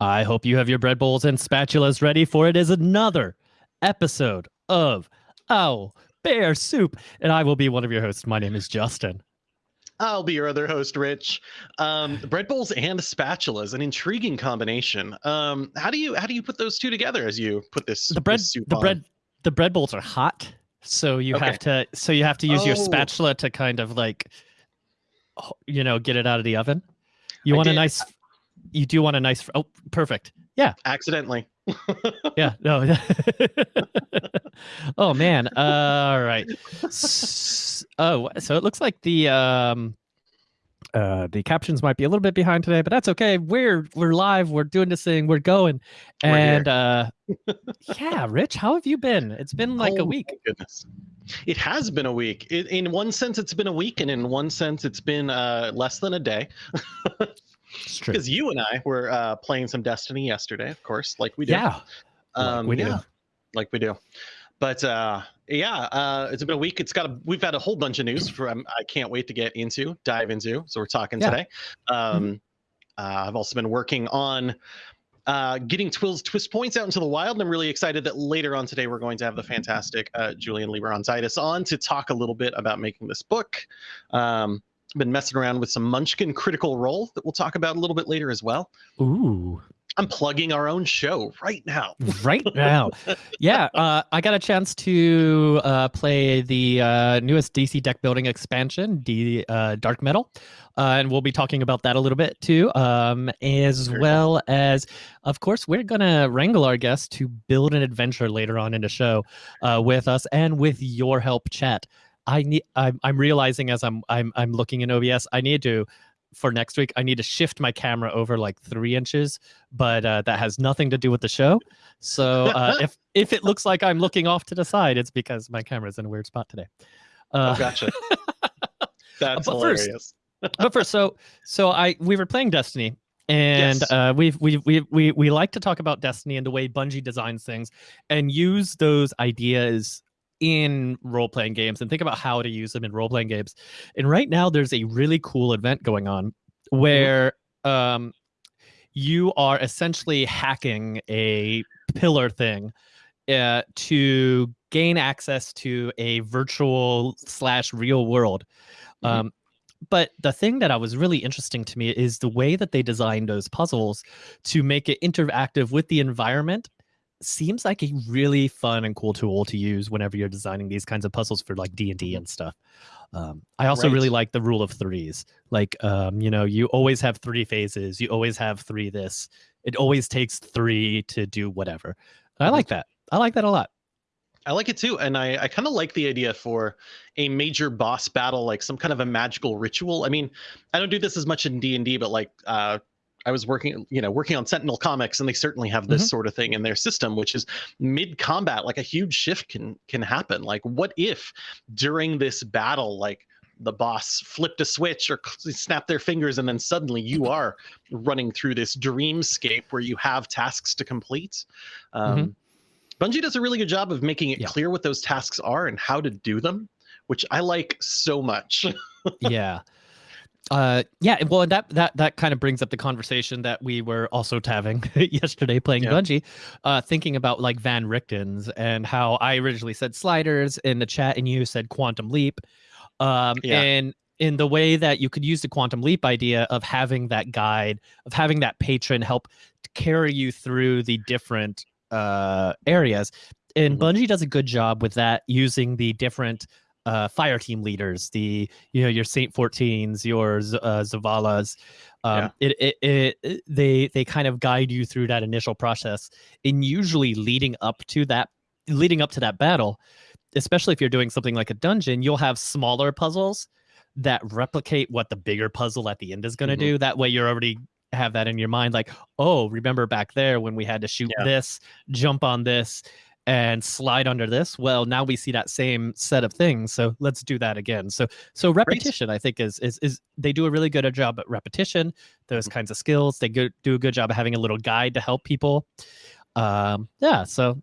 I hope you have your bread bowls and spatulas ready, for it is another episode of Owl Bear Soup. And I will be one of your hosts. My name is Justin. I'll be your other host, Rich. Um, bread bowls and spatulas, an intriguing combination. Um, how do you how do you put those two together as you put this The bread this soup the on? bread the bread bowls are hot. So you Okay. have to so you have to use your Oh. spatula to kind of like you know, get it out of the oven. You I want a nice you do want a nice oh perfect. Yeah. accidentally. Yeah. No. oh man. all right. S- oh, so it looks like the um uh the captions might be a little bit behind today, but that's okay. We're we're live. We're doing this thing. We're going. We're and uh yeah, Rich, how have you been? It's been like a Oh, week. Goodness. It has been a week. It, in one sense, it's been a week, and in one sense, it's been uh, less than a day. Because you and I were uh, playing some Destiny yesterday, of course, like we do. Yeah. like um, we do. yeah, like we do. But uh, yeah, uh, it's been a week. It's got a. We've had a whole bunch of news from. I can't wait to get into, dive into. So we're talking Yeah. today. Um, uh, I've also been working on uh, getting Twill's twist points out into the wild, and I'm really excited that later on today we're going to have the fantastic uh, Julian Lieberontitis on to talk a little bit about making this book. Um, been messing around with some Munchkin Critical Role that we'll talk about a little bit later as well. Ooh. I'm plugging our own show right now. right now. Yeah, uh, I got a chance to uh, play the uh, newest DC deck building expansion, D uh, Dark Metal, uh, and we'll be talking about that a little bit too, um, as Very well as, of course, we're gonna wrangle our guests to build an adventure later on in the show uh, with us and with your help, chat. I need. I'm, I'm realizing as I'm I'm I'm looking in OBS, I need to. For next week, I need to shift my camera over like three inches, but uh, that has nothing to do with the show. So uh, if if it looks like I'm looking off to the side, it's because my camera's in a weird spot today. Uh, oh, gotcha. That's But first- hilarious. but first, so so I we were playing Destiny, and Yes. uh, we've we we we we like to talk about Destiny and the way Bungie designs things, and use those ideas in role playing games, and think about how to use them in role playing games. And right now, there's a really cool event going on where um, you are essentially hacking a pillar thing uh, to gain access to a virtual slash real world. Mhm. Um, but the thing that I was really interesting to me is the way that they designed those puzzles to make it interactive with the environment seems like a really fun and cool tool to use whenever you're designing these kinds of puzzles for like D&D and stuff. Um, I also really like the rule of threes. Like, um, you know, you always have three phases. You always have three this. It always takes three to do whatever. And I Mhm. like that. I like that a lot. I like it too, and I, I kind of like the idea for a major boss battle, like some kind of a magical ritual. I mean, I don't do this as much in D and D, but like uh, I was working, you know, working on Sentinel Comics, and they certainly have this Mhm. sort of thing in their system, which is mid combat, like a huge shift can can happen. Like, what if during this battle, like the boss flipped a switch or snapped their fingers, and then suddenly you are running through this dreamscape where you have tasks to complete. Um, Bungie does a really good job of making it Yeah. clear what those tasks are and how to do them, which I like so much. yeah uh yeah well and that that that kind of brings up the conversation that we were also having yesterday playing Yeah. bungie uh thinking about like van richtens and how i originally said sliders in the chat and you said quantum leap um Yeah. and in the way that you could use the quantum leap idea of having that guide of having that patron help carry you through the different uh areas and Mhm. bungie does a good job with that using the different uh, fire team leaders, the you know your Saint 14s, your Z- uh, Zavalas. Um, it, it, it, it- they they kind of guide you through that initial process, and usually leading up to that leading up to that battle, especially if you're doing something like a dungeon, you'll have smaller puzzles that replicate what the bigger puzzle at the end is going to Mhm. do. That way, you're already have that in your mind, like, oh, remember back there when we had to shoot Yeah. this, jump on this, and slide under this well now we see that same set of things so let's do that again. So so repetition i think is is is they do a really good job at repetition those Mhm. kinds of skills they go, do a good job of having a little guide to help people. Um yeah so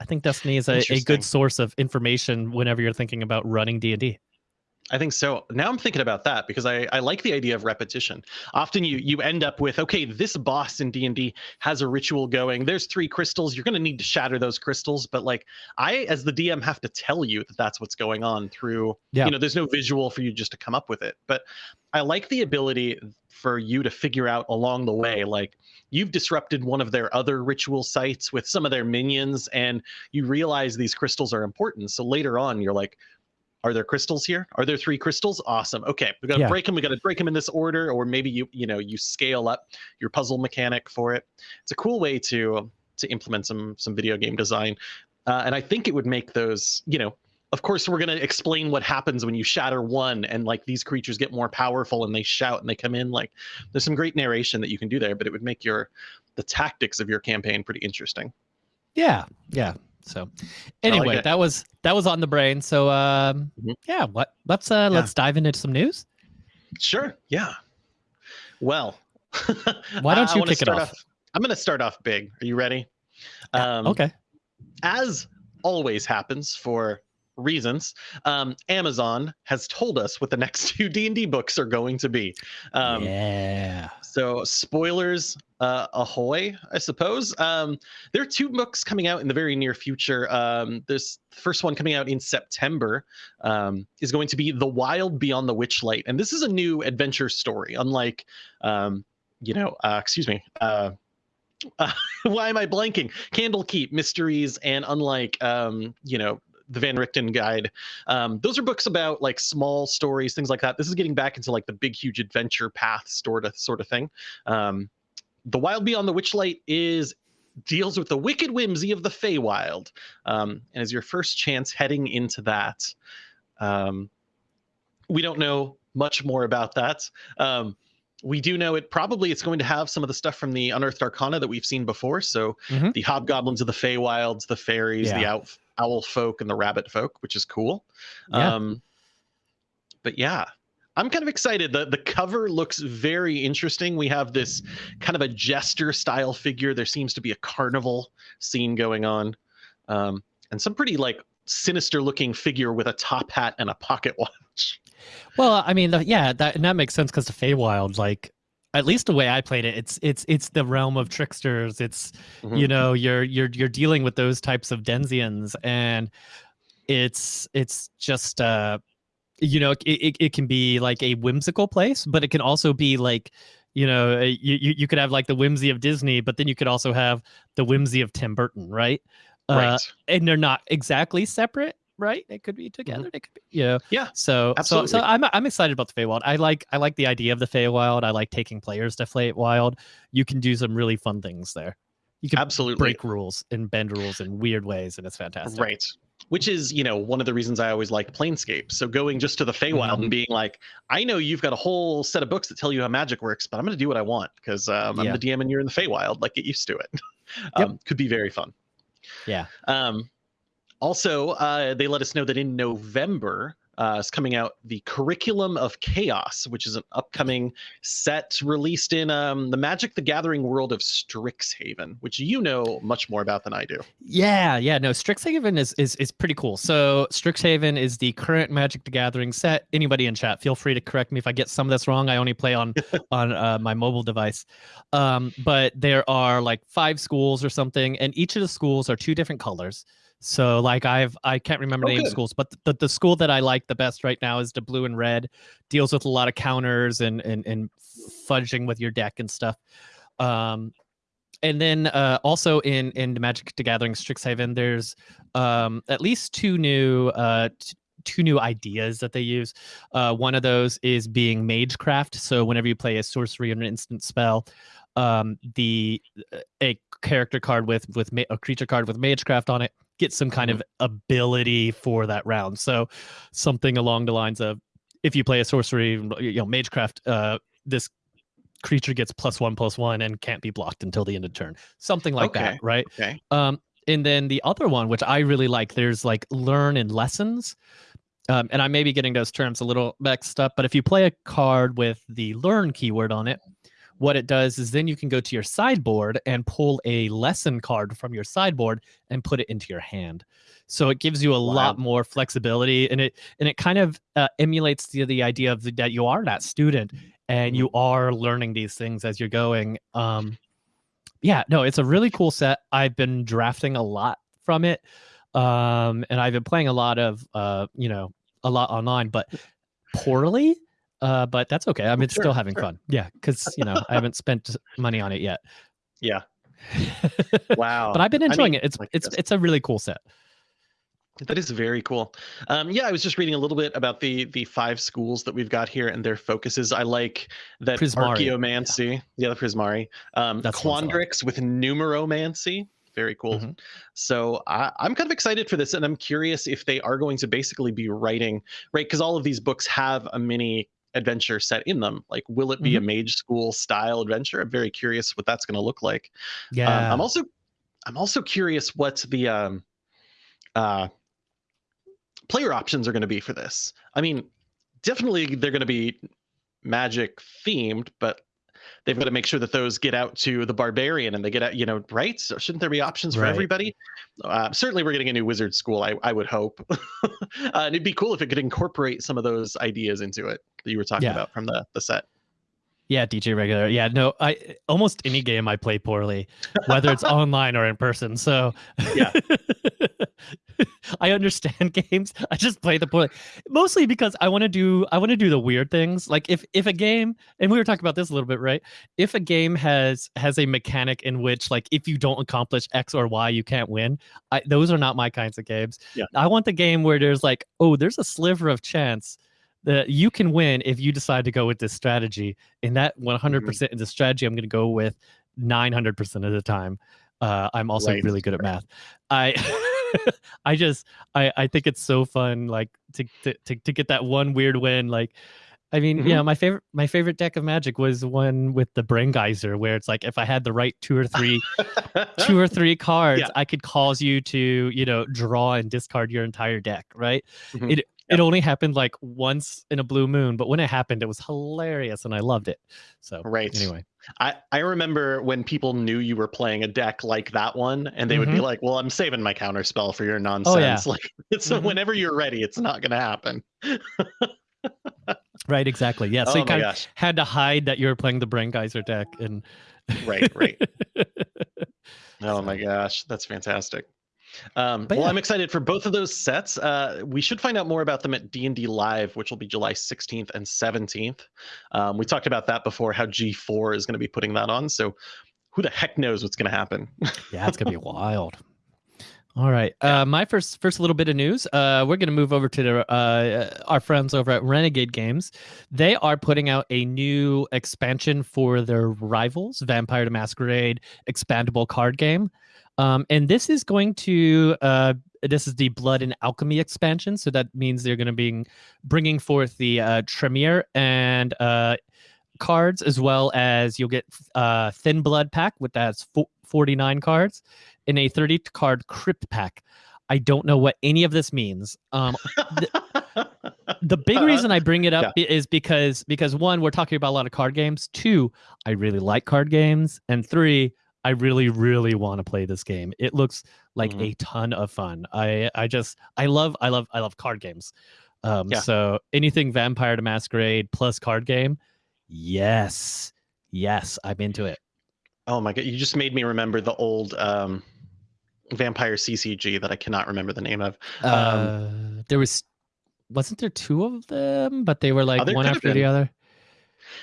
i think destiny is a, a good source of information whenever you're thinking about running d&d I think so. Now I'm thinking about that because I, I like the idea of repetition. Often you you end up with okay, this boss in D and D has a ritual going. There's three crystals. You're going to need to shatter those crystals, but like I, as the DM, have to tell you that that's what's going on through. Yeah. You know, there's no visual for you just to come up with it. But I like the ability for you to figure out along the way, like you've disrupted one of their other ritual sites with some of their minions, and you realize these crystals are important. So later on, you're like are there crystals here? Are there three crystals? Awesome. Okay, we got to Yeah. break them. We got to break them in this order, or maybe you you know you scale up your puzzle mechanic for it. It's a cool way to to implement some some video game design, uh, and I think it would make those you know. Of course, we're going to explain what happens when you shatter one, and like these creatures get more powerful, and they shout and they come in. Like, there's some great narration that you can do there, but it would make your the tactics of your campaign pretty interesting. Yeah, yeah. So anyway, it. that was that was on the brain. So um, Mhm. yeah, what let's uh let's dive into some news. Sure. Yeah. Well, Why don't you kick it start off? I'm going to start off big. Are you ready? Yeah, Um, okay. As always happens for reasons, um, Amazon has told us what the next two D&D books are going to be. Um, yeah. So spoilers, uh, ahoy! I suppose um, there are two books coming out in the very near future. Um, this first one coming out in September um, is going to be The Wild Beyond the Witchlight, and this is a new adventure story. Unlike, um, you know, uh, excuse me. Uh, uh, why am I blanking? Candlekeep Mysteries, and unlike, um, you know, the Van Richten Guide, um, those are books about like small stories, things like that. This is getting back into like the big, huge adventure path sort of sort of thing. Um, the Wild Beyond the Witchlight is deals with the wicked whimsy of the Feywild, um, and is your first chance heading into that. Um, we don't know much more about that. Um, we do know it probably it's going to have some of the stuff from the Unearthed Arcana that we've seen before. So Mhm. the hobgoblins of the Feywilds, the fairies, the Yeah. owl, owl folk, and the rabbit folk, which is cool. Yeah. Um, but yeah, I'm kind of excited. The the cover looks very interesting. We have this kind of a jester style figure. There seems to be a carnival scene going on. Um, and some pretty like sinister looking figure with a top hat and a pocket watch. Well, I mean, the, yeah, that and that makes sense because the Feywild, like, at least the way I played it, it's it's it's the realm of tricksters. It's Mhm. you know you're you're you're dealing with those types of denzians, and it's it's just uh, you know, it, it it can be like a whimsical place, but it can also be like. You know, uh, you, you you could have like the whimsy of Disney, but then you could also have the whimsy of Tim Burton, right? Uh, right. and they're not exactly separate, right? They could be together. They could be, you know. Mm-hmm. Yeah, So, so, so. I'm I'm excited about the Feywild. I like I like the idea of the Feywild. I like taking players to Feywild. You can do some really fun things there. You can Absolutely. break rules and bend rules in weird ways, and it's fantastic. Right. Which is, you know, one of the reasons I always like Planescape. So going just to the Feywild Mhm. and being like, I know you've got a whole set of books that tell you how magic works, but I'm going to do what I want because um, I'm the DM and you're in the Feywild. Like, get used to it. Yep. um, Could be very fun. Yeah. Um, also, uh, they let us know that in November uh, is coming out the Curriculum of Chaos, which is an upcoming set released in um, the Magic the Gathering world of Strixhaven, which you know much more about than I do. Yeah, yeah. No, Strixhaven is is is pretty cool. So Strixhaven is the current Magic the Gathering set. Anybody in chat, feel free to correct me if I get some of this wrong. I only play on on uh, my mobile device. Um, but there are like five schools or something, and each of the schools are two different colors. So like I've I can't remember Oh, the name of good. schools, but the, the school that I like the best right now is the blue and red. Deals with a lot of counters and and and fudging with your deck and stuff. Um, and then uh, also in in the Magic the Gathering Strixhaven, there's um, at least two new uh, two new ideas that they use. Uh, one of those is being Magecraft. So whenever you play a sorcery or an instant spell, um, the a character card with with a creature card with Magecraft on it gets some kind of ability for that round. So something along the lines of if you play a sorcery, you know, Magecraft, uh, this creature gets plus one plus one and can't be blocked until the end of turn. Something like that, right? Okay. Um, and then the other one, which I really like, there's like learn and lessons. Um, and I may be getting those terms a little mixed up, but if you play a card with the learn keyword on it, what it does is then you can go to your sideboard and pull a lesson card from your sideboard and put it into your hand. so it gives you a Wow. lot more flexibility and it and it kind of uh, emulates the, the idea of the, that you are that student and you are learning these things as you're going um yeah no it's a really cool set i've been drafting a lot from it um and i've been playing a lot of uh you know a lot online but poorly uh but that's okay I'm been Sure, still having sure. fun yeah because you know i haven't spent money on it yet Yeah. Wow. but i've been I enjoying mean, it it's my it's goodness. it's a really cool set That is very cool. Um, yeah, I was just reading a little bit about the the five schools that we've got here and their focuses. I like that Prismari, Archaeomancy, yeah, the Prismari, um, That's I. Quandrix with Numeromancy. Very cool. Mhm. So I, I'm kind of excited for this, and I'm curious if they are going to basically be writing right because all of these books have a mini adventure set in them. Like, will it be Mm-hmm. a mage school style adventure? I'm very curious what that's going to look like. Um, yeah I'm also I'm also curious what the um uh player options are going to be for this. I mean, definitely they're going to be magic themed, but they've got to make sure that those get out to the barbarian and they get out, you know, right? So shouldn't there be options for Right. everybody? Uh, certainly, we're getting a new wizard school. I, I would hope, uh, and it'd be cool if it could incorporate some of those ideas into it that you were talking Yeah. about from the the set. Yeah, DJ regular. Yeah, no, I almost any game I play poorly, whether it's online or in person. So Yeah. I understand games. I just play the poorly, mostly because I want to do I want to do the weird things. Like if if a game, and we were talking about this a little bit, right? If a game has has a mechanic in which like if you don't accomplish X or Y, you can't win. I, those are not my kinds of games. Yeah. I want the game where there's like, oh, there's a sliver of chance that you can win if you decide to go with this strategy. And that 100% Mm-hmm. is the strategy I'm going to go with 900% of the time. Uh, I'm also really good at math. I I just I I think it's so fun like to to to, to get that one weird win like I mean, Mm-hmm. you know, my favorite my favorite deck of magic was one with the Braingeyser where it's like if I had the right two or three two or three cards, Yeah. I could cause you to, you know, draw and discard your entire deck, right? Mhm. It it only happened like once in a blue moon, but when it happened, it was hilarious and I loved it. So Right. anyway, I, I remember when people knew you were playing a deck like that one, and they would be Mhm. like, "Well, I'm saving my counter spell for your nonsense." Oh, yeah. Like, so Mhm. whenever you're ready, it's not going to happen. right, exactly. Yeah. So oh you kind of gosh! had to hide that you were playing the Braingeyser deck and Right, right. Oh my gosh, that's fantastic. Um, well, yeah. I'm excited for both of those sets. Uh, we should find out more about them at D&D Live, which will be July 16th and 17th. Um, we talked about that before, how G4 is going to be putting that on. So who the heck knows what's going to happen? yeah, it's gonna be wild. All right. Uh, my first first little bit of news. Uh, we're gonna move over to the, uh, our friends over at Renegade Games. They are putting out a new expansion for their rivals, Vampire the Masquerade expandable card game. Um, and this is going to uh, this is the Blood and Alchemy expansion. So that means they're going to be bringing forth the uh, Tremere and uh, cards, as well as you'll get uh, Thin Blood pack with that's fo- 49 cards in a 30 card crypt pack. I don't know what any of this means. Um, the big Uh, reason I bring it up is because because one, we're talking about a lot of card games. Two, I really like card games, and three, I really really want to play this game. It looks like Mhm. a ton of fun. I I just I love I love I love card games. Um, Yeah. so anything Vampire the Masquerade plus card game, yes, yes, I'm into it. Oh my god, you just made me remember the old um, Vampire CCG that I cannot remember the name of. Um, Uh, there was wasn't there two of them, but they were like Oh, one after the other.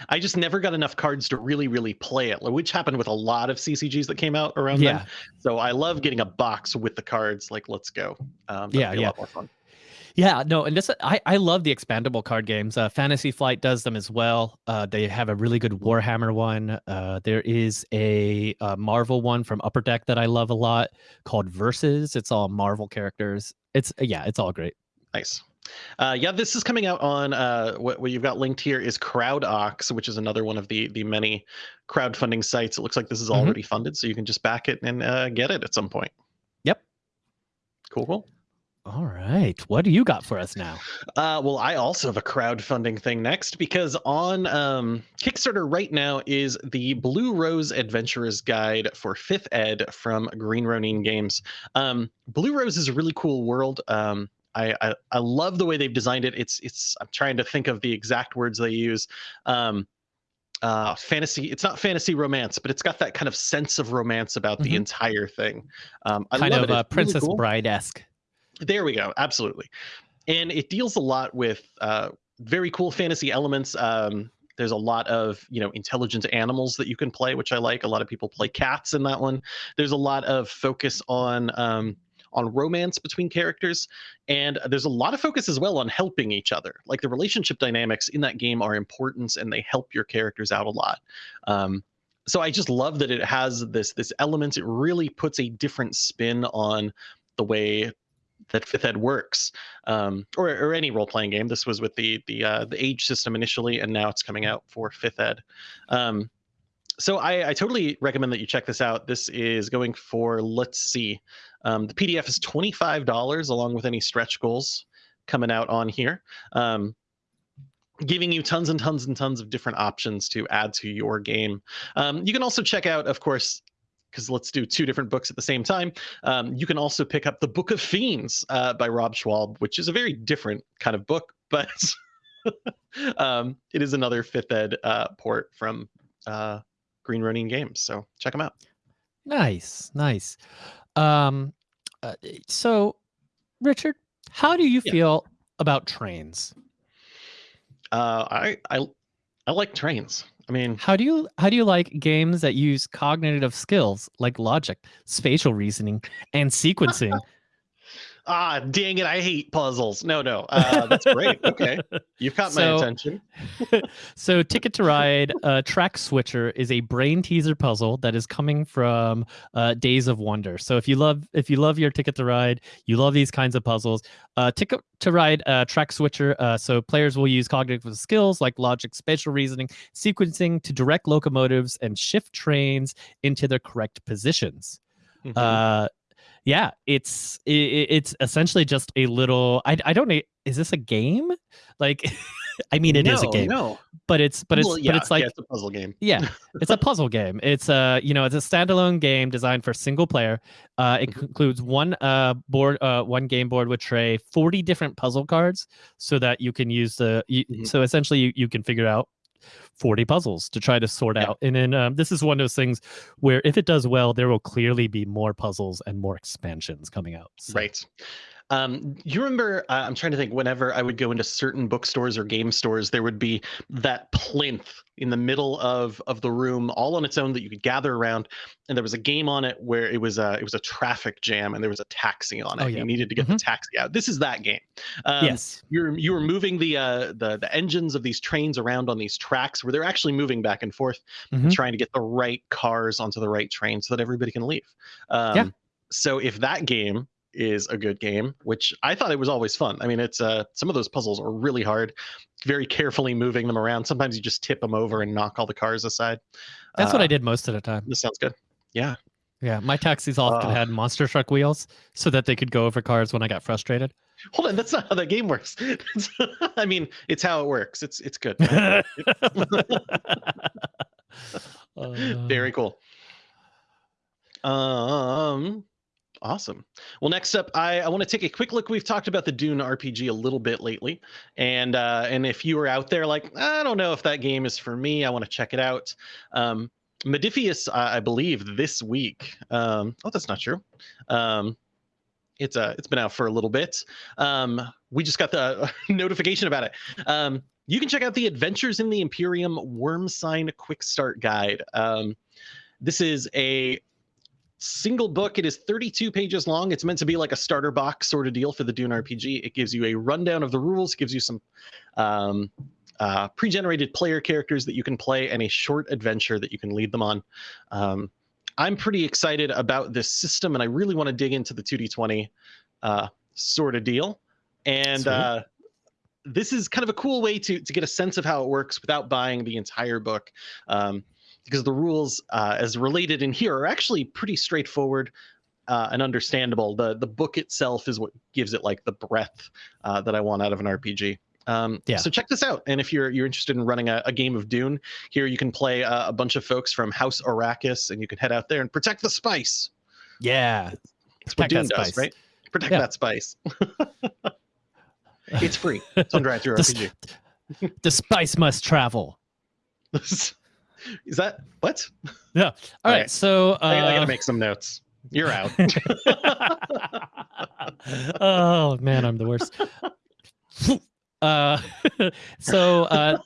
I just never got enough cards to really, really play it, which happened with a lot of CCGs that came out around then. So I love getting a box with the cards. Like, let's go. Um, Yeah, be a yeah. lot more fun. Yeah, no, and this I I love the expandable card games. Uh, Fantasy Flight does them as well. Uh, they have a really good Warhammer one. Uh, there is a, uh Marvel one from Upper Deck that I love a lot called Versus. It's all Marvel characters. It's yeah, it's all great. Nice. Uh, yeah, this is coming out on uh, what, what you've got linked here is CrowdOx, which is another one of the the many crowdfunding sites. It looks like this is Mhm. already funded, so you can just back it and uh, get it at some point. Yep. Cool, cool. All right. What do you got for us now? Uh, well, I also have a crowdfunding thing next because on um, Kickstarter right now is the Blue Rose Adventurer's Guide for Fifth Ed from Green Ronin Games. Um, Blue Rose is a really cool world. Um, I, I, I love the way they've designed it. It's it's I'm trying to think of the exact words they use. Um, uh, fantasy. It's not fantasy romance, but it's got that kind of sense of romance about the Mhm. entire thing. Um, I kind love of it. It's really Princess cool. Bride esque. There we go. Absolutely. And it deals a lot with uh, very cool fantasy elements. Um, there's a lot of you know intelligent animals that you can play, which I like. A lot of people play cats in that one. There's a lot of focus on um, on romance between characters, and there's a lot of focus as well on helping each other. Like the relationship dynamics in that game are important, and they help your characters out a lot. Um, so I just love that it has this this element. It really puts a different spin on the way that fifth ed works um, or, or any role-playing game this was with the the uh, the age system initially and now it's coming out for fifth ed um, so I, I totally recommend that you check this out this is going for let's see um, the pdf is $25 along with any stretch goals coming out on here um, giving you tons and tons and tons of different options to add to your game um, you can also check out of course because let's do two different books at the same time. Um, you can also pick up the Book of Fiends uh, by Rob Schwalb, which is a very different kind of book, but um, it is another fifth ed uh, port from uh, Green Ronin Games. So check them out. Nice, nice. Um, uh, so, Richard, how do you Yeah. feel about trains? Uh, I, I I like trains. I mean, How do you how do you like games that use cognitive skills like logic, spatial reasoning, and sequencing? Ah, dang it, I hate puzzles. No, no, uh, that's great. Okay, you've caught my attention. so, Ticket to Ride uh, Track Switcher is a brain teaser puzzle that is coming from uh, Days of Wonder. So, if you love if you love your Ticket to Ride, you love these kinds of puzzles. Uh, Ticket to Ride uh, Track Switcher. Uh, so, players will use cognitive skills like logic, spatial reasoning, sequencing to direct locomotives and shift trains into their correct positions. Mhm. Uh, yeah, it's i i- it's essentially just a little. I I don't know. Is this a game? Like, I mean, it is a game No, but it's but it's Well, yeah, but it's like yeah, it's a puzzle game. yeah, it's a puzzle game. It's a you know it's a standalone game designed for single player. Uh, it includes one uh board, uh one game board with tray, forty different puzzle cards, so that you can use the. You, Mhm. So essentially, you, you can figure out. 40 puzzles to try to sort Yeah. out and then um, this is one of those things where if it does well there will clearly be more puzzles and more expansions coming out So- Right. Um, you remember? Uh, I'm trying to think. Whenever I would go into certain bookstores or game stores, there would be that plinth in the middle of of the room, all on its own, that you could gather around. And there was a game on it where it was a it was a traffic jam, and there was a taxi on it. Oh, You needed to get the taxi out. This is that game. Um, yes you're you were moving the uh the the engines of these trains around on these tracks where they're actually moving back and forth and Mhm. trying to get the right cars onto the right train so that everybody can leave um Yeah. so if that game is a good game which i thought it was always fun. I mean it's uh some of those puzzles are really hard very carefully moving them around. Sometimes you just tip them over and knock all the cars aside. That's what i Uh, did most of the time. this sounds good. Yeah. Yeah my taxis often Uh. had monster truck wheels so that they could go over cars when i got frustrated. Hold on that's not how that game works. I mean it's how it works. It's it's good. Uh, Very cool. Um, awesome. Well, next up, I, I want to take a quick look. We've talked about the Dune RPG a little bit lately, and uh, and if you were out there like, I don't know if that game is for me, I want to check it out. Um, Modiphius, I, I believe, this week. Um, oh, that's not true. Um, it's uh, it's been out for a little bit. Um, we just got the notification about it. Um, you can check out the Adventures in the Imperium Worm Sign Quick Start Guide. Um, this is a single book. It is 32 pages long. It's meant to be like a starter box sort of deal for the Dune RPG. It gives you a rundown of the rules, gives you some um, uh, pre-generated player characters that you can play, and a short adventure that you can lead them on. Um, I'm pretty excited about this system, and I really want to dig into the 2d20 uh, sort of deal. And uh, this is kind of a cool way to to get a sense of how it works without buying the entire book. Um, because the rules uh, as related in here are actually pretty straightforward. uh, and understandable. The the book itself is what gives it like the breadth uh, that I want out of an RPG. Um, Yeah. So check this out, and if you're you're interested in running a, a game of Dune, here you can play uh, a bunch of folks from House Arrakis, and you can head out there and protect the spice. Yeah. That's what Dune does, spice. right? Protect Yeah. that spice. it's free. It's on Drive Through This- RPG. The spice must travel. Is that what? Yeah. All All right. right. So I, I uh, gotta make some notes. You're out. oh man, I'm the worst. uh, so uh,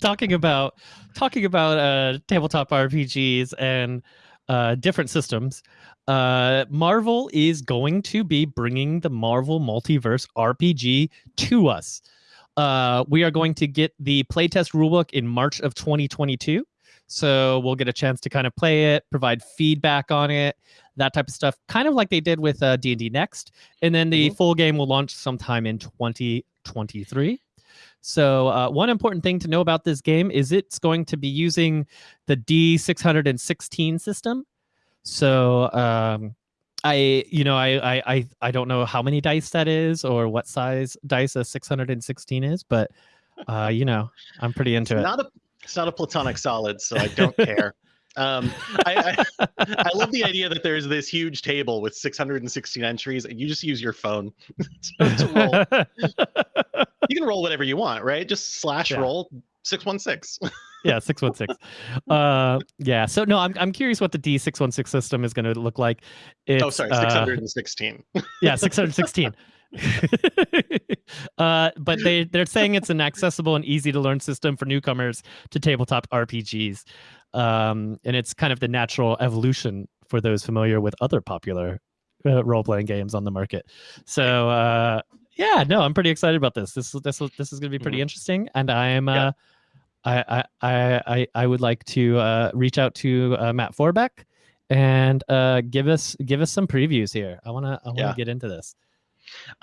talking about talking about uh, tabletop RPGs and uh, different systems. Uh, Marvel is going to be bringing the Marvel Multiverse RPG to us. Uh, we are going to get the playtest rulebook in March of 2022. So we'll get a chance to kind of play it, provide feedback on it, that type of stuff, kind of like they did with uh, D&D Next. And then the Mhm. full game will launch sometime in 2023. So uh, one important thing to know about this game is it's going to be using the D616 system. So um, I, you know, I, I, I, I don't know how many dice that is or what size dice a 616 is, but uh, you know, I'm pretty into it. not a it's not a platonic solid, so I don't care. Um, I, I, I love the idea that there's this huge table with 616 entries, and you just use your phone to, roll. You can roll whatever you want, right? Just slash Yeah. roll 616. yeah, six one six. Uh, yeah. So no, I'm I'm curious what the D six one six system is going to look like. It's, oh, sorry, uh, 616. yeah, six hundred sixteen. uh, but they they're saying it's an accessible and easy to learn system for newcomers to tabletop RPGs, um, and it's kind of the natural evolution for those familiar with other popular uh, role playing games on the market. So uh, yeah, no, I'm pretty excited about this. This this this is going to be pretty interesting, and I am. Yeah. Uh, I, I, I, I I would like to uh, reach out to uh, Matt Forbeck and uh, give us give us some previews here. I wanna I wanna Yeah. get into this.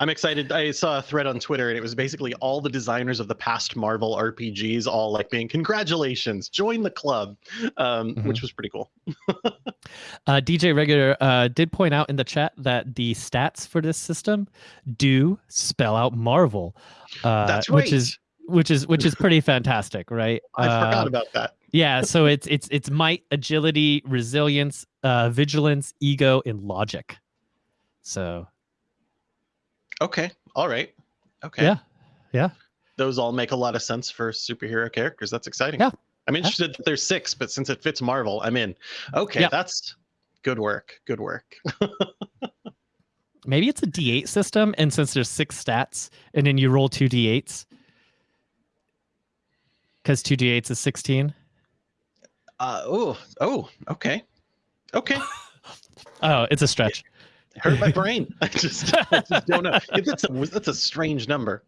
I'm excited. I saw a thread on Twitter, and it was basically all the designers of the past Marvel RPGs, all like being congratulations, join the club, um, Mhm. which was pretty cool. Uh, DJ Regular uh, did point out in the chat that the stats for this system do spell out Marvel, uh, That's right. which is which is which is pretty fantastic, right? I Uh, forgot about that. yeah, so it's it's it's might, agility, resilience, uh, vigilance, ego, and logic. So Okay. All right. Okay. yeah, yeah. Those all make a lot of sense for superhero characters. That's exciting. Yeah. I'm interested that there's six, but since it fits Marvel, I'm in. Okay. Yeah. That's good work. Good work. maybe it's a D8 system, and since there's six stats, and then you roll two D8s, because two D8s is 16. Uh, oh, oh, okay. Okay. Oh, it's a stretch. Hurt my brain. I just, I just don't know. That's a, that's a strange number.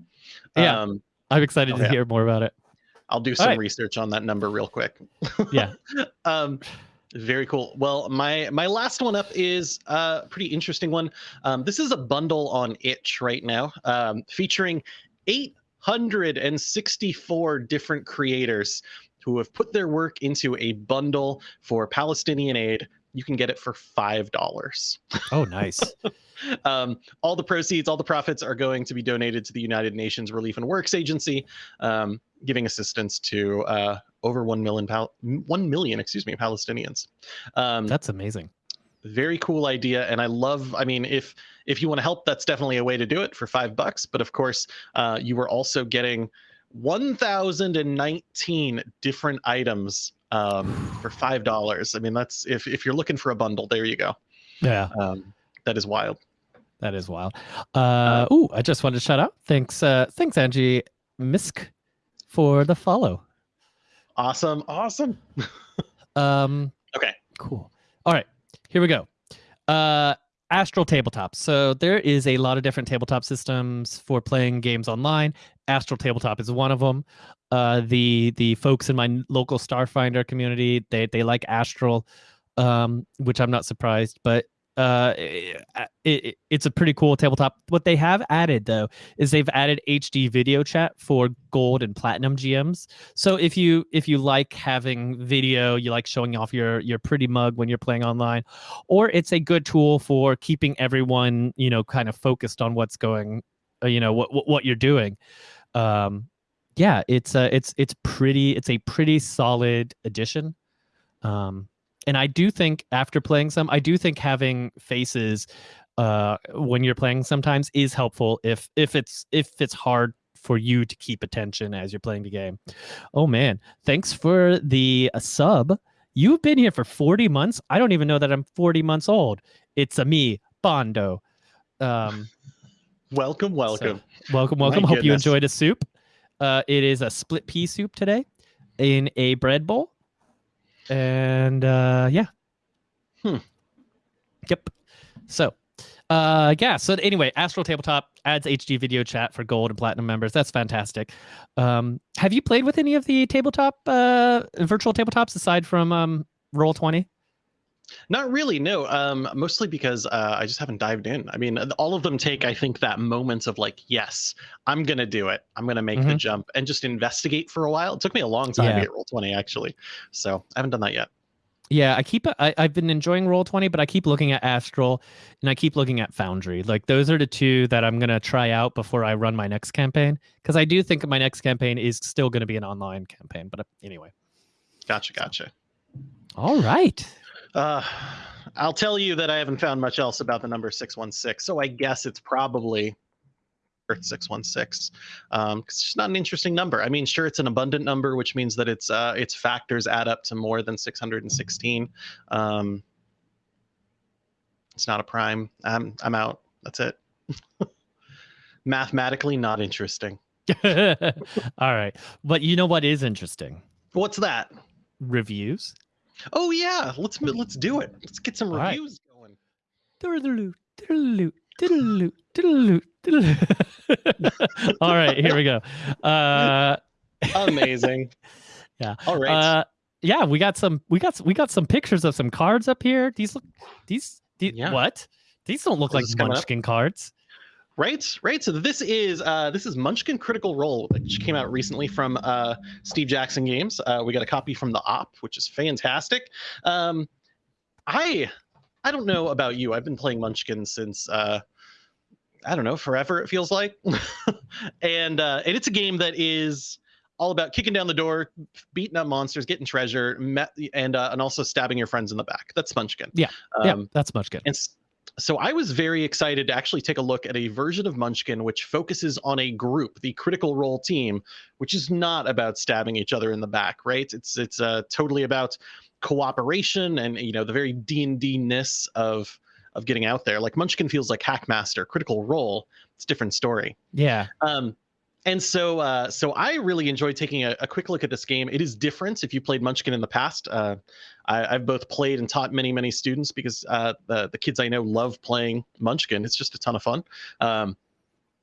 Yeah. Um, I'm excited Oh, to hear more about it. I'll do some right. research on that number real quick. Yeah. um, very cool. Well, my my last one up is a pretty interesting one. Um, this is a bundle on Itch right now, um, featuring 864 different creators who have put their work into a bundle for Palestinian aid. You can get it for five dollars. Oh, nice. Um, all the proceeds, all the profits are going to be donated to the United Nations Relief and Works Agency, um, giving assistance to uh, over one million, pal- one million, excuse me, Palestinians. Um, That's amazing. very cool idea, and I love. I mean, if if you want to help, that's definitely a way to do it for five bucks. But of course, uh, you were also getting 1,019 different items um, for five dollars. I mean, that's if if you're looking for a bundle, there you go. Yeah, Um, that is wild. that is wild. Uh, ooh, I just wanted to shout out. Thanks, uh, thanks, Angie Misk, for the follow. Awesome, awesome. Um, Okay. Cool. All right, here we go. Uh, Astral Tabletop. So there is a lot of different tabletop systems for playing games online. Astral Tabletop is one of them. Uh, the the folks in my local Starfinder community they they like Astral, um, which I'm not surprised. But uh, it, it, it's a pretty cool tabletop. What they have added though is they've added HD video chat for gold and platinum GMs. So if you if you like having video, you like showing off your your pretty mug when you're playing online, or it's a good tool for keeping everyone you know kind of focused on what's going, uh, you know what what, what you're doing. Um, yeah, it's uh, it's it's pretty. It's a pretty solid addition. Um, and I do think after playing some, I do think having faces uh, when you're playing sometimes is helpful if if it's if it's hard for you to keep attention as you're playing the game. Oh man, thanks for the uh, sub. You've been here for 40 months. I don't even know that I'm 40 months old. It's a me, Bondo. Um, welcome, welcome, so, welcome, welcome. My Hope goodness. you enjoyed a soup. Uh, it is a split pea soup today in a bread bowl and uh, yeah. Hmm. Yep. So, uh, yeah. So anyway, Astral Tabletop adds HD video chat for gold and platinum members. That's fantastic. Um, have you played with any of the tabletop uh, virtual tabletops aside from um, Roll Twenty? Not really, no. Um, mostly because uh, I just haven't dived in. I mean, all of them take, I think, that moment of like, yes, I'm gonna do it. I'm gonna make mm-hmm. the jump and just investigate for a while. It took me a long time yeah. to get roll twenty, actually. So I haven't done that yet. Yeah, I keep I, I've been enjoying roll twenty, but I keep looking at Astral and I keep looking at Foundry. Like those are the two that I'm gonna try out before I run my next campaign because I do think my next campaign is still gonna be an online campaign. But uh, anyway. Gotcha, gotcha. All right. Uh, I'll tell you that I haven't found much else about the number 616. So I guess it's probably Earth 616. Um, it's just not an interesting number. I mean, sure, it's an abundant number, which means that its uh, its factors add up to more than 616. Um, it's not a prime. I'm I'm out. That's it. Mathematically, not interesting. All right, but you know what is interesting? What's that? Reviews. Oh yeah, let's let's do it. Let's get some All reviews right. going. All right, here we go. Uh, Amazing. Yeah. All right. Uh, yeah, we got some. We got we got some pictures of some cards up here. These look. These. these yeah. What? These don't look like Munchkin cards. Right, right. So this is uh, this is Munchkin Critical Role, which came out recently from uh, Steve Jackson Games. Uh, we got a copy from the Op, which is fantastic. Um, I I don't know about you. I've been playing Munchkin since uh, I don't know forever. It feels like, and uh, and it's a game that is all about kicking down the door, beating up monsters, getting treasure, and uh, and also stabbing your friends in the back. That's Munchkin. Yeah, um, yeah, that's Munchkin. And so I was very excited to actually take a look at a version of Munchkin which focuses on a group, the Critical Role team, which is not about stabbing each other in the back, right? It's it's uh, totally about cooperation and you know the very D and D ness of of getting out there. Like Munchkin feels like Hackmaster, Critical Role. It's a different story. Yeah. Um, and so uh, so I really enjoyed taking a, a, quick look at this game. It is different if you played Munchkin in the past. Uh, I, have both played and taught many many students because uh, the the kids I know love playing Munchkin. It's just a ton of fun. Um,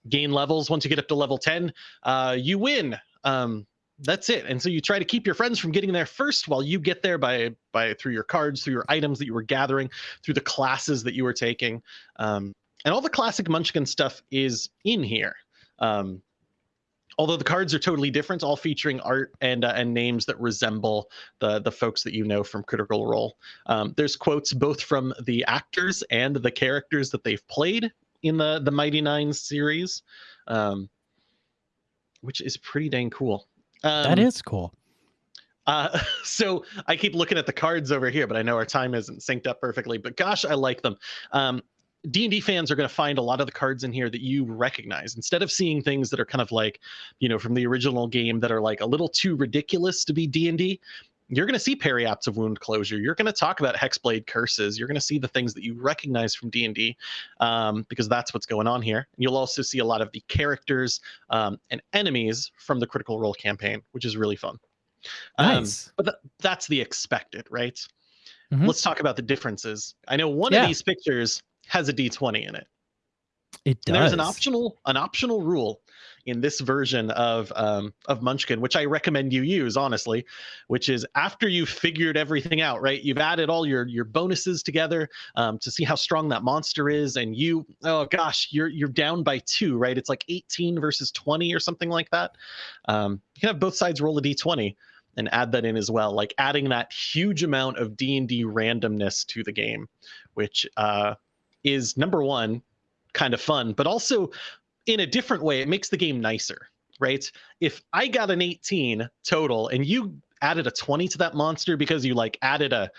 gain levels once you get up to level ten, uh, you win. Um, that's it. And so you try to keep your friends from getting there first while you get there by by through your cards, through your items that you were gathering, through the classes that you were taking. Um, and all the classic Munchkin stuff is in here. Um, although the cards are totally different, all featuring art and uh, and names that resemble the the folks that you know from Critical Role. Um, there's quotes both from the actors and the characters that they've played in the the Mighty Nein series, um, which is pretty dang cool. Um, that is cool. Uh, so I keep looking at the cards over here, but I know our time isn't synced up perfectly. But gosh, I like them. Um, D&D fans are going to find a lot of the cards in here that you recognize instead of seeing things that are kind of like, you know, from the original game that are like a little too ridiculous to be D&D. You're going to see Periapts of Wound Closure. You're going to talk about Hexblade curses. You're going to see the things that you recognize from D&D um, because that's what's going on here. You'll also see a lot of the characters um, and enemies from the Critical Role campaign, which is really fun. Um, nice. Um, but th- that's the expected, right? Mm-hmm. Let's talk about the differences. I know one yeah. of these pictures has a d20 in it. It does. And there's an optional an optional rule in this version of um, of Munchkin, which I recommend you use honestly, which is after you've figured everything out, right? You've added all your your bonuses together um, to see how strong that monster is, and you oh gosh, you're you're down by two, right? It's like 18 versus 20 or something like that. Um, you can have both sides roll a d20 and add that in as well, like adding that huge amount of D and D randomness to the game, which uh, is number one kind of fun, but also in a different way, it makes the game nicer, right? If I got an 18 total and you added a 20 to that monster because you like added a,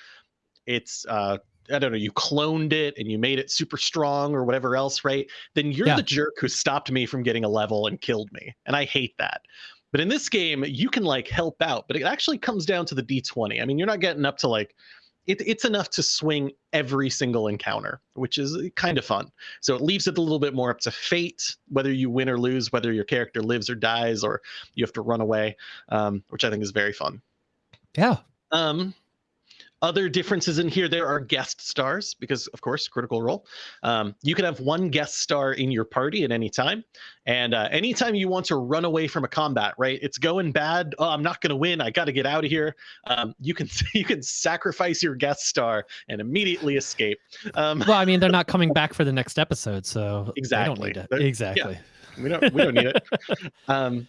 it's, uh, I don't know, you cloned it and you made it super strong or whatever else, right? Then you're yeah. the jerk who stopped me from getting a level and killed me. And I hate that. But in this game, you can like help out, but it actually comes down to the d20. I mean, you're not getting up to like it, it's enough to swing every single encounter, which is kind of fun. So it leaves it a little bit more up to fate, whether you win or lose, whether your character lives or dies, or you have to run away, um, which I think is very fun. Yeah. Um, other differences in here, there are guest stars because, of course, Critical Role. Um, you can have one guest star in your party at any time. And uh, anytime you want to run away from a combat, right? It's going bad. Oh, I'm not going to win. I got to get out of here. Um, you can you can sacrifice your guest star and immediately escape. Um, well, I mean, they're not coming back for the next episode, so exactly. Exactly. Yeah, we don't we don't need it. Um,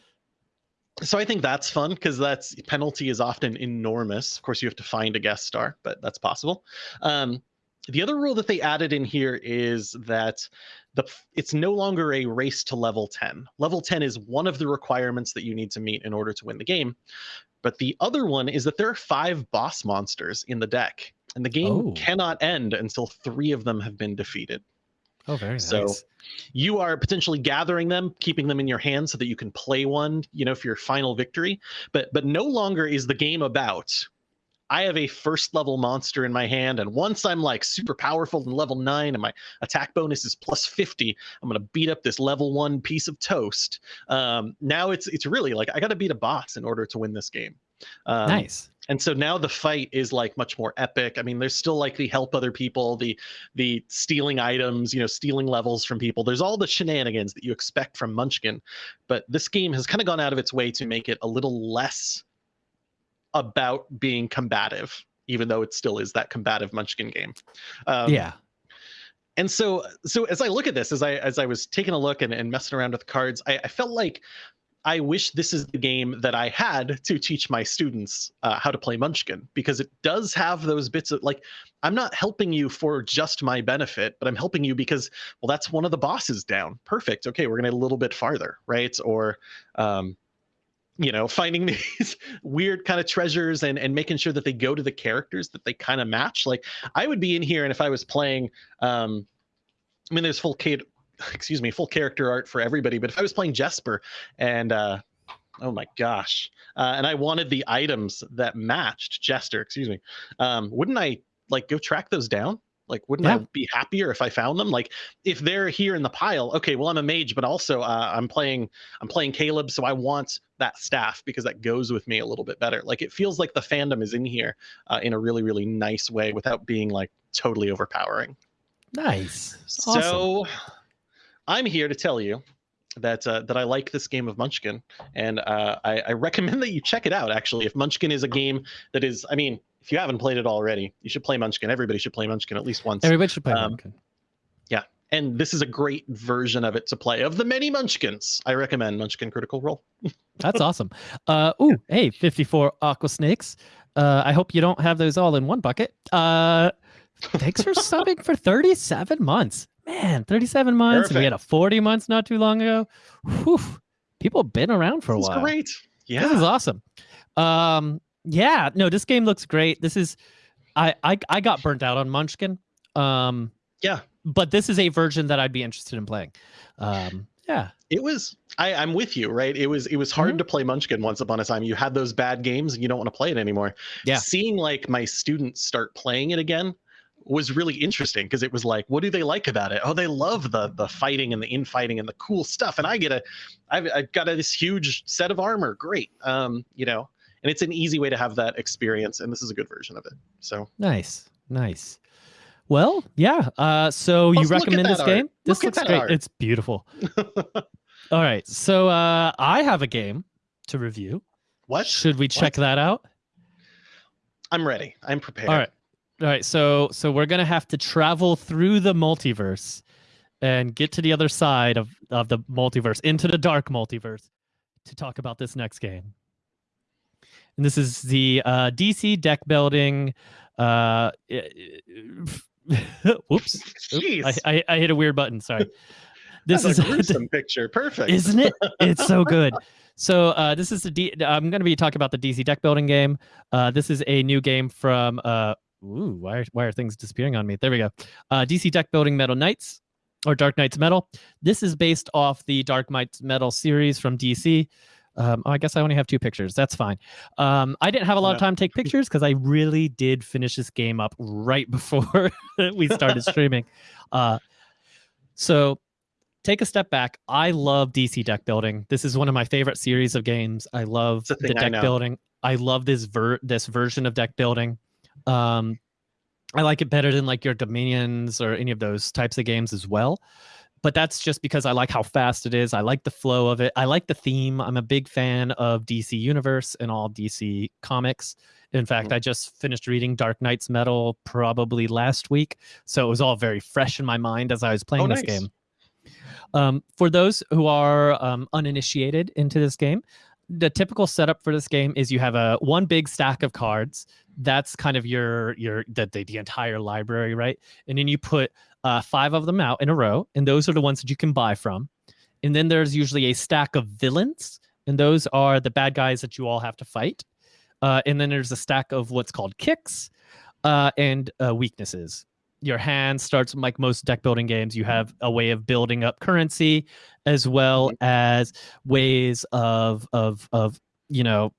so I think that's fun because that's penalty is often enormous. Of course, you have to find a guest star, but that's possible. Um, the other rule that they added in here is that the it's no longer a race to level 10. Level 10 is one of the requirements that you need to meet in order to win the game. But the other one is that there are five boss monsters in the deck, and the game oh. cannot end until three of them have been defeated. Oh, very so nice. you are potentially gathering them, keeping them in your hand so that you can play one, you know, for your final victory. But but no longer is the game about I have a first level monster in my hand, and once I'm like super powerful in level nine and my attack bonus is plus 50, I'm gonna beat up this level one piece of toast. Um, now it's it's really like I gotta beat a boss in order to win this game. Um, nice and so now the fight is like much more epic. I mean there's still like the help other people the the stealing items you know stealing levels from people. There's all the shenanigans that you expect from munchkin but this game has kind of gone out of its way to make it a little less about being combative even though it still is that combative munchkin game. Um, yeah. and so so as i look at this as i as i was taking a look and, and messing around with cards I, I felt like I wish this is the game that I had to teach my students uh, how to play Munchkin because it does have those bits of like, I'm not helping you for just my benefit, but I'm helping you because, well, that's one of the bosses down. Perfect. Okay, we're going to a little bit farther, right? Or, um, you know, finding these weird kind of treasures and, and making sure that they go to the characters that they kind of match. Like, I would be in here, and if I was playing, um, I mean, there's full excuse me, full character art for everybody. But if I was playing Jesper and uh, oh my gosh, uh, and I wanted the items that matched Jester, excuse me, um, wouldn't I like go track those down? Like, wouldn't yeah. I be happier if I found them? Like, if they're here in the pile, okay, well, I'm a mage, but also uh, I'm playing, I'm playing Caleb, so I want that staff because that goes with me a little bit better. Like, it feels like the fandom is in here uh, in a really, really nice way without being like totally overpowering. Nice. So, awesome. I'm here to tell you that uh, that I like this game of Munchkin, and uh, I, I, recommend that you check it out. Actually, if Munchkin is a game that is, I mean, if you haven't played it already, you should play Munchkin. Everybody should play Munchkin at least once. Everybody should play um, Munchkin. Yeah, and this is a great version of it to play. Of the many Munchkins, I recommend Munchkin Critical Role. That's awesome. Uh, ooh, hey, 54 Aqua Snakes. Uh, I hope you don't have those all in one bucket. Uh, thanks for subbing for 37 months man, 37 months. Perfect. And we had a 40 months not too long ago. Whew, people have been around for a while. great. Yeah. This is awesome. Um, yeah, no, this game looks great. This is I I I got burnt out on Munchkin. Um yeah. But this is a version that I'd be interested in playing. Um yeah. It was I, I'm with you, right? It was it was hard mm-hmm. to play Munchkin once upon a time. You had those bad games and you don't want to play it anymore. Yeah. Seeing like my students start playing it again, was really interesting because it was like, what do they like about it? Oh, they love the the fighting and the infighting and the cool stuff. And I get a, I've, I've got a, this huge set of armor. Great, um, you know, and it's an easy way to have that experience. And this is a good version of it. So nice, nice. Well, yeah. Uh, so you recommend this art. game? This Look looks great. Art. It's beautiful. All right. So uh, I have a game to review. What? Should we check What? that out? I'm ready. I'm prepared. All right. All right. So so we're gonna have to travel through the multiverse and get to the other side of, of the multiverse, into the dark multiverse, to talk about this next game. And this is the uh, DC deck building. Uh, whoops. I, I, I hit a weird button. Sorry. This That's is a gruesome picture. Perfect. isn't it? It's so good. So uh, this is the D- I'm going to be talking about the DC deck building game. Uh, this is a new game from. Uh, ooh, why are, why are things disappearing on me? There we go. Uh, DC deck building Metal Knights or Dark Nights Metal. This is based off the Dark Nights Metal series from DC. Um, oh, I guess I only have two pictures. That's fine. Um, I didn't have a lot of time to take pictures because I really did finish this game up right before we started streaming. Uh, so take a step back. I love DC deck building. This is one of my favorite series of games. I love the I deck building. I love this ver- this version of deck building. Um, I like it better than like your Dominions or any of those types of games as well. But that's just because I like how fast it is. I like the flow of it. I like the theme. I'm a big fan of DC Universe and all DC comics. In fact, Mhm. I just finished reading Dark Nights Metal probably last week. So it was all very fresh in my mind as I was playing Oh, this nice. game. Um, for those who are um, uninitiated into this game, the typical setup for this game is you have a one big stack of cards. That's kind of your your the the, the entire library, right? And then you put uh, five of them out in a row, and those are the ones that you can buy from. And then there's usually a stack of villains, and those are the bad guys that you all have to fight. Uh, and then there's a stack of what's called kicks uh, and uh, weaknesses. Your hand starts like most deck building games. You have a way of building up currency, as well mm-hmm. as ways of of of you know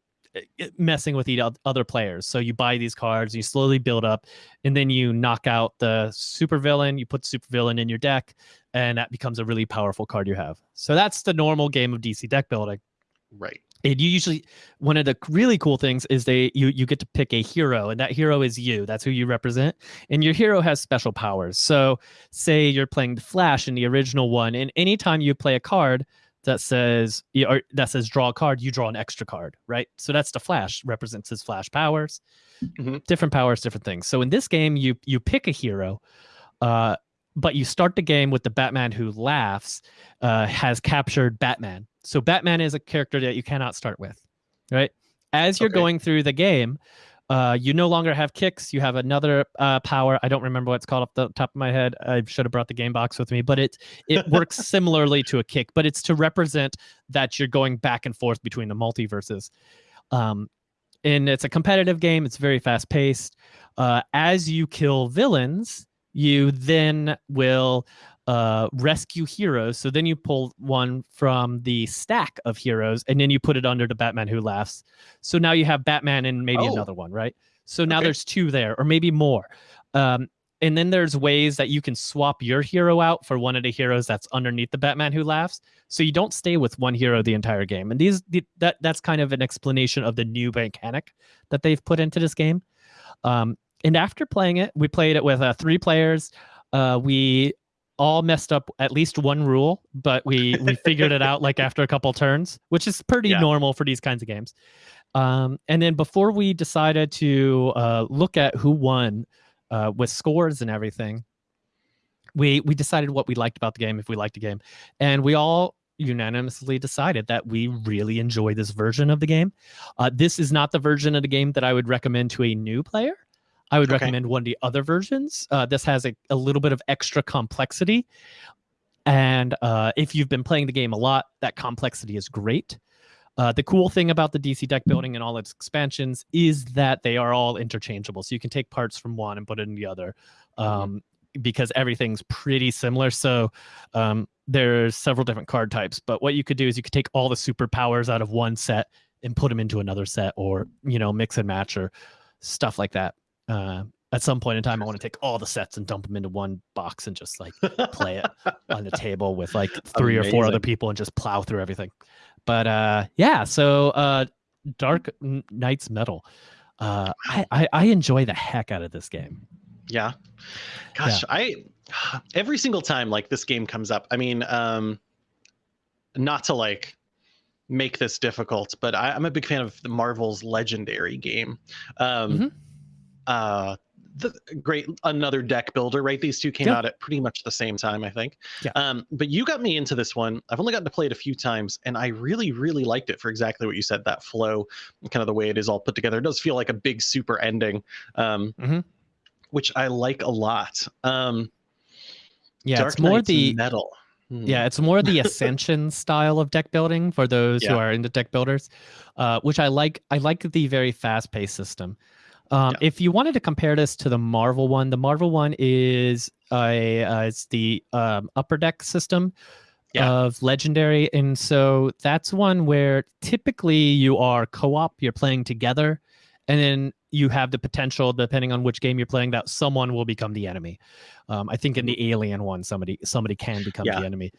messing with each other players. So you buy these cards, you slowly build up, and then you knock out the supervillain. You put supervillain in your deck, and that becomes a really powerful card you have. So that's the normal game of DC deck building Right. And you usually one of the really cool things is they you you get to pick a hero and that hero is you. That's who you represent. And your hero has special powers. So say you're playing the flash in the original one and anytime you play a card that says or that says draw a card you draw an extra card right? So that's the flash represents his flash powers. Mhm. different powers different things. So in this game you you pick a hero uh but you start the game with the batman who laughs uh, has captured batman. So batman is a character that you cannot start with right? As you're Okay. going through the game uh, you no longer have kicks. You have another uh, power. I don't remember what it's called off the top of my head. I should have brought the game box with me but it it works similarly to a kick but it's to represent that you're going back and forth between the multiverses. Um, and it's a competitive game. It's very fast paced uh, as you kill villains you then will uh, rescue heroes. So then you pull one from the stack of heroes and then you put it under the batman who laughs. So now you have batman and maybe Oh. another one right? So now Okay. there's two there or maybe more. Um, and then there's ways that you can swap your hero out for one of the heroes that's underneath the batman who laughs. So you don't stay with one hero the entire game. And these the, that that's kind of an explanation of the new mechanic that they've put into this game. Um, and after playing it we played it with uh, three players. Uh, we all messed up at least one rule but we we figured it out like after a couple turns which is pretty Yeah. normal for these kinds of games. Um, and then before we decided to uh, look at who won uh, with scores and everything we we decided what we liked about the game if we liked the game. And we all unanimously decided that we really enjoy this version of the game. Uh, this is not the version of the game that i would recommend to a new player i would Okay. recommend one of the other versions uh, this has a, a little bit of extra complexity and uh, if you've been playing the game a lot that complexity is great uh, the cool thing about the DC deck building and all its expansions is that they are all interchangeable. So you can take parts from one and put it in the other um, because everything's pretty similar. So um, there's several different card types. But what you could do is you could take all the superpowers out of one set and put them into another set or, you know, mix and match or stuff like that. Uh, at some point in time, I want to take all the sets and dump them into one box and just like play it on the table with like three or four other people and just plow through everything. But uh yeah, so uh Dark Nights Metal. Uh I, I I enjoy the heck out of this game. Yeah. Gosh, I every single time like this game comes up, I mean, um not to like make this difficult, but I, am a big fan of the Marvel's Legendary game. Um, mm-hmm. Uh, the great another deck builder, right? These two came out at pretty much the same time, I think. Yeah. Um, but you got me into this one. I've only gotten to play it a few times, and I really, really liked it for exactly what you said. That flow, kind of the way it is all put together. It does feel like a big super ending, um, mm-hmm. which I like a lot. Um, yeah, Dark it's more Knight's the metal. Hmm. Yeah, it's more the ascension style of deck building for those Yeah. who are into deck builders, uh, which I like. I like the very fast paced system. Um, Yeah. If you wanted to compare this to the Marvel one, the Marvel one is a uh, it's the um, upper deck system Yeah. of Legendary, and so that's one where typically you are co-op, you're playing together, and then you have the potential, depending on which game you're playing, that someone will become the enemy. Um, I think in the Alien one, somebody somebody can become Yeah. the enemy.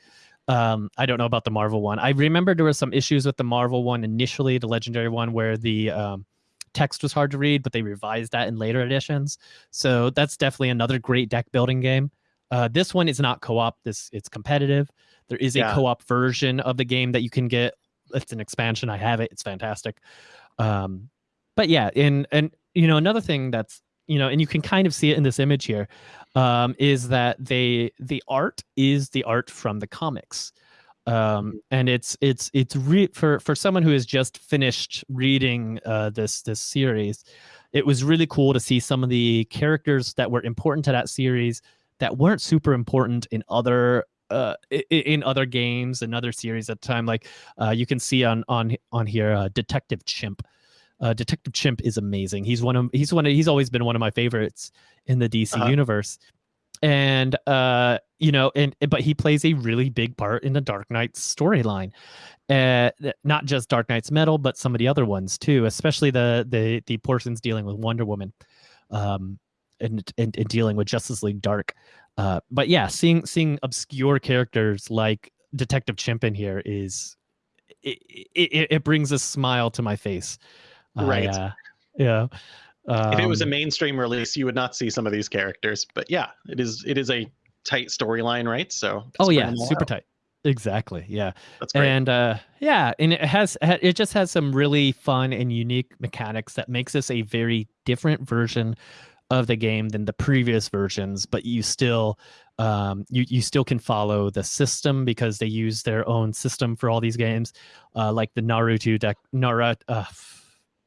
Um, I don't know about the Marvel one. I remember there were some issues with the Marvel one initially, the Legendary one, where the um, text was hard to read, but they revised that in later editions. So that's definitely another great deck building game. Uh, this one is not co-op. This it's competitive. There is a Yeah. co-op version of the game that you can get. It's an expansion. I have it. It's fantastic. Um, but yeah, and and you know another thing that's you know, and you can kind of see it in this image here, um, is that they the art is the art from the comics. Um, and it's it's it's re- for for someone who has just finished reading uh, this this series, it was really cool to see some of the characters that were important to that series that weren't super important in other uh, in other games and other series at the time. Like uh, you can see on on on here, uh, Detective Chimp. Uh, Detective Chimp is amazing. He's one of he's one of, he's always been one of my favorites in the DC Uh-huh. universe. And uh, you know, and but he plays a really big part in the Dark Knight storyline. Uh, not just Dark Nights Metal, but some of the other ones too, especially the the the portions dealing with Wonder Woman, um, and and, and dealing with Justice League Dark. Uh, but yeah, seeing seeing obscure characters like Detective Chimp in here is it, it, it brings a smile to my face. Right. uh, yeah. if it was a Um, mainstream release, you would not see some of these characters. But yeah, it is it is a tight storyline, right? So oh yeah, bring them all super out. tight. Exactly. Yeah. That's great. and uh yeah and it has it just has some really fun and unique mechanics that makes this a very different version of the game than the previous versions but you still um you you still can follow the system because they use their own system for all these games uh like the naruto deck naruto uh,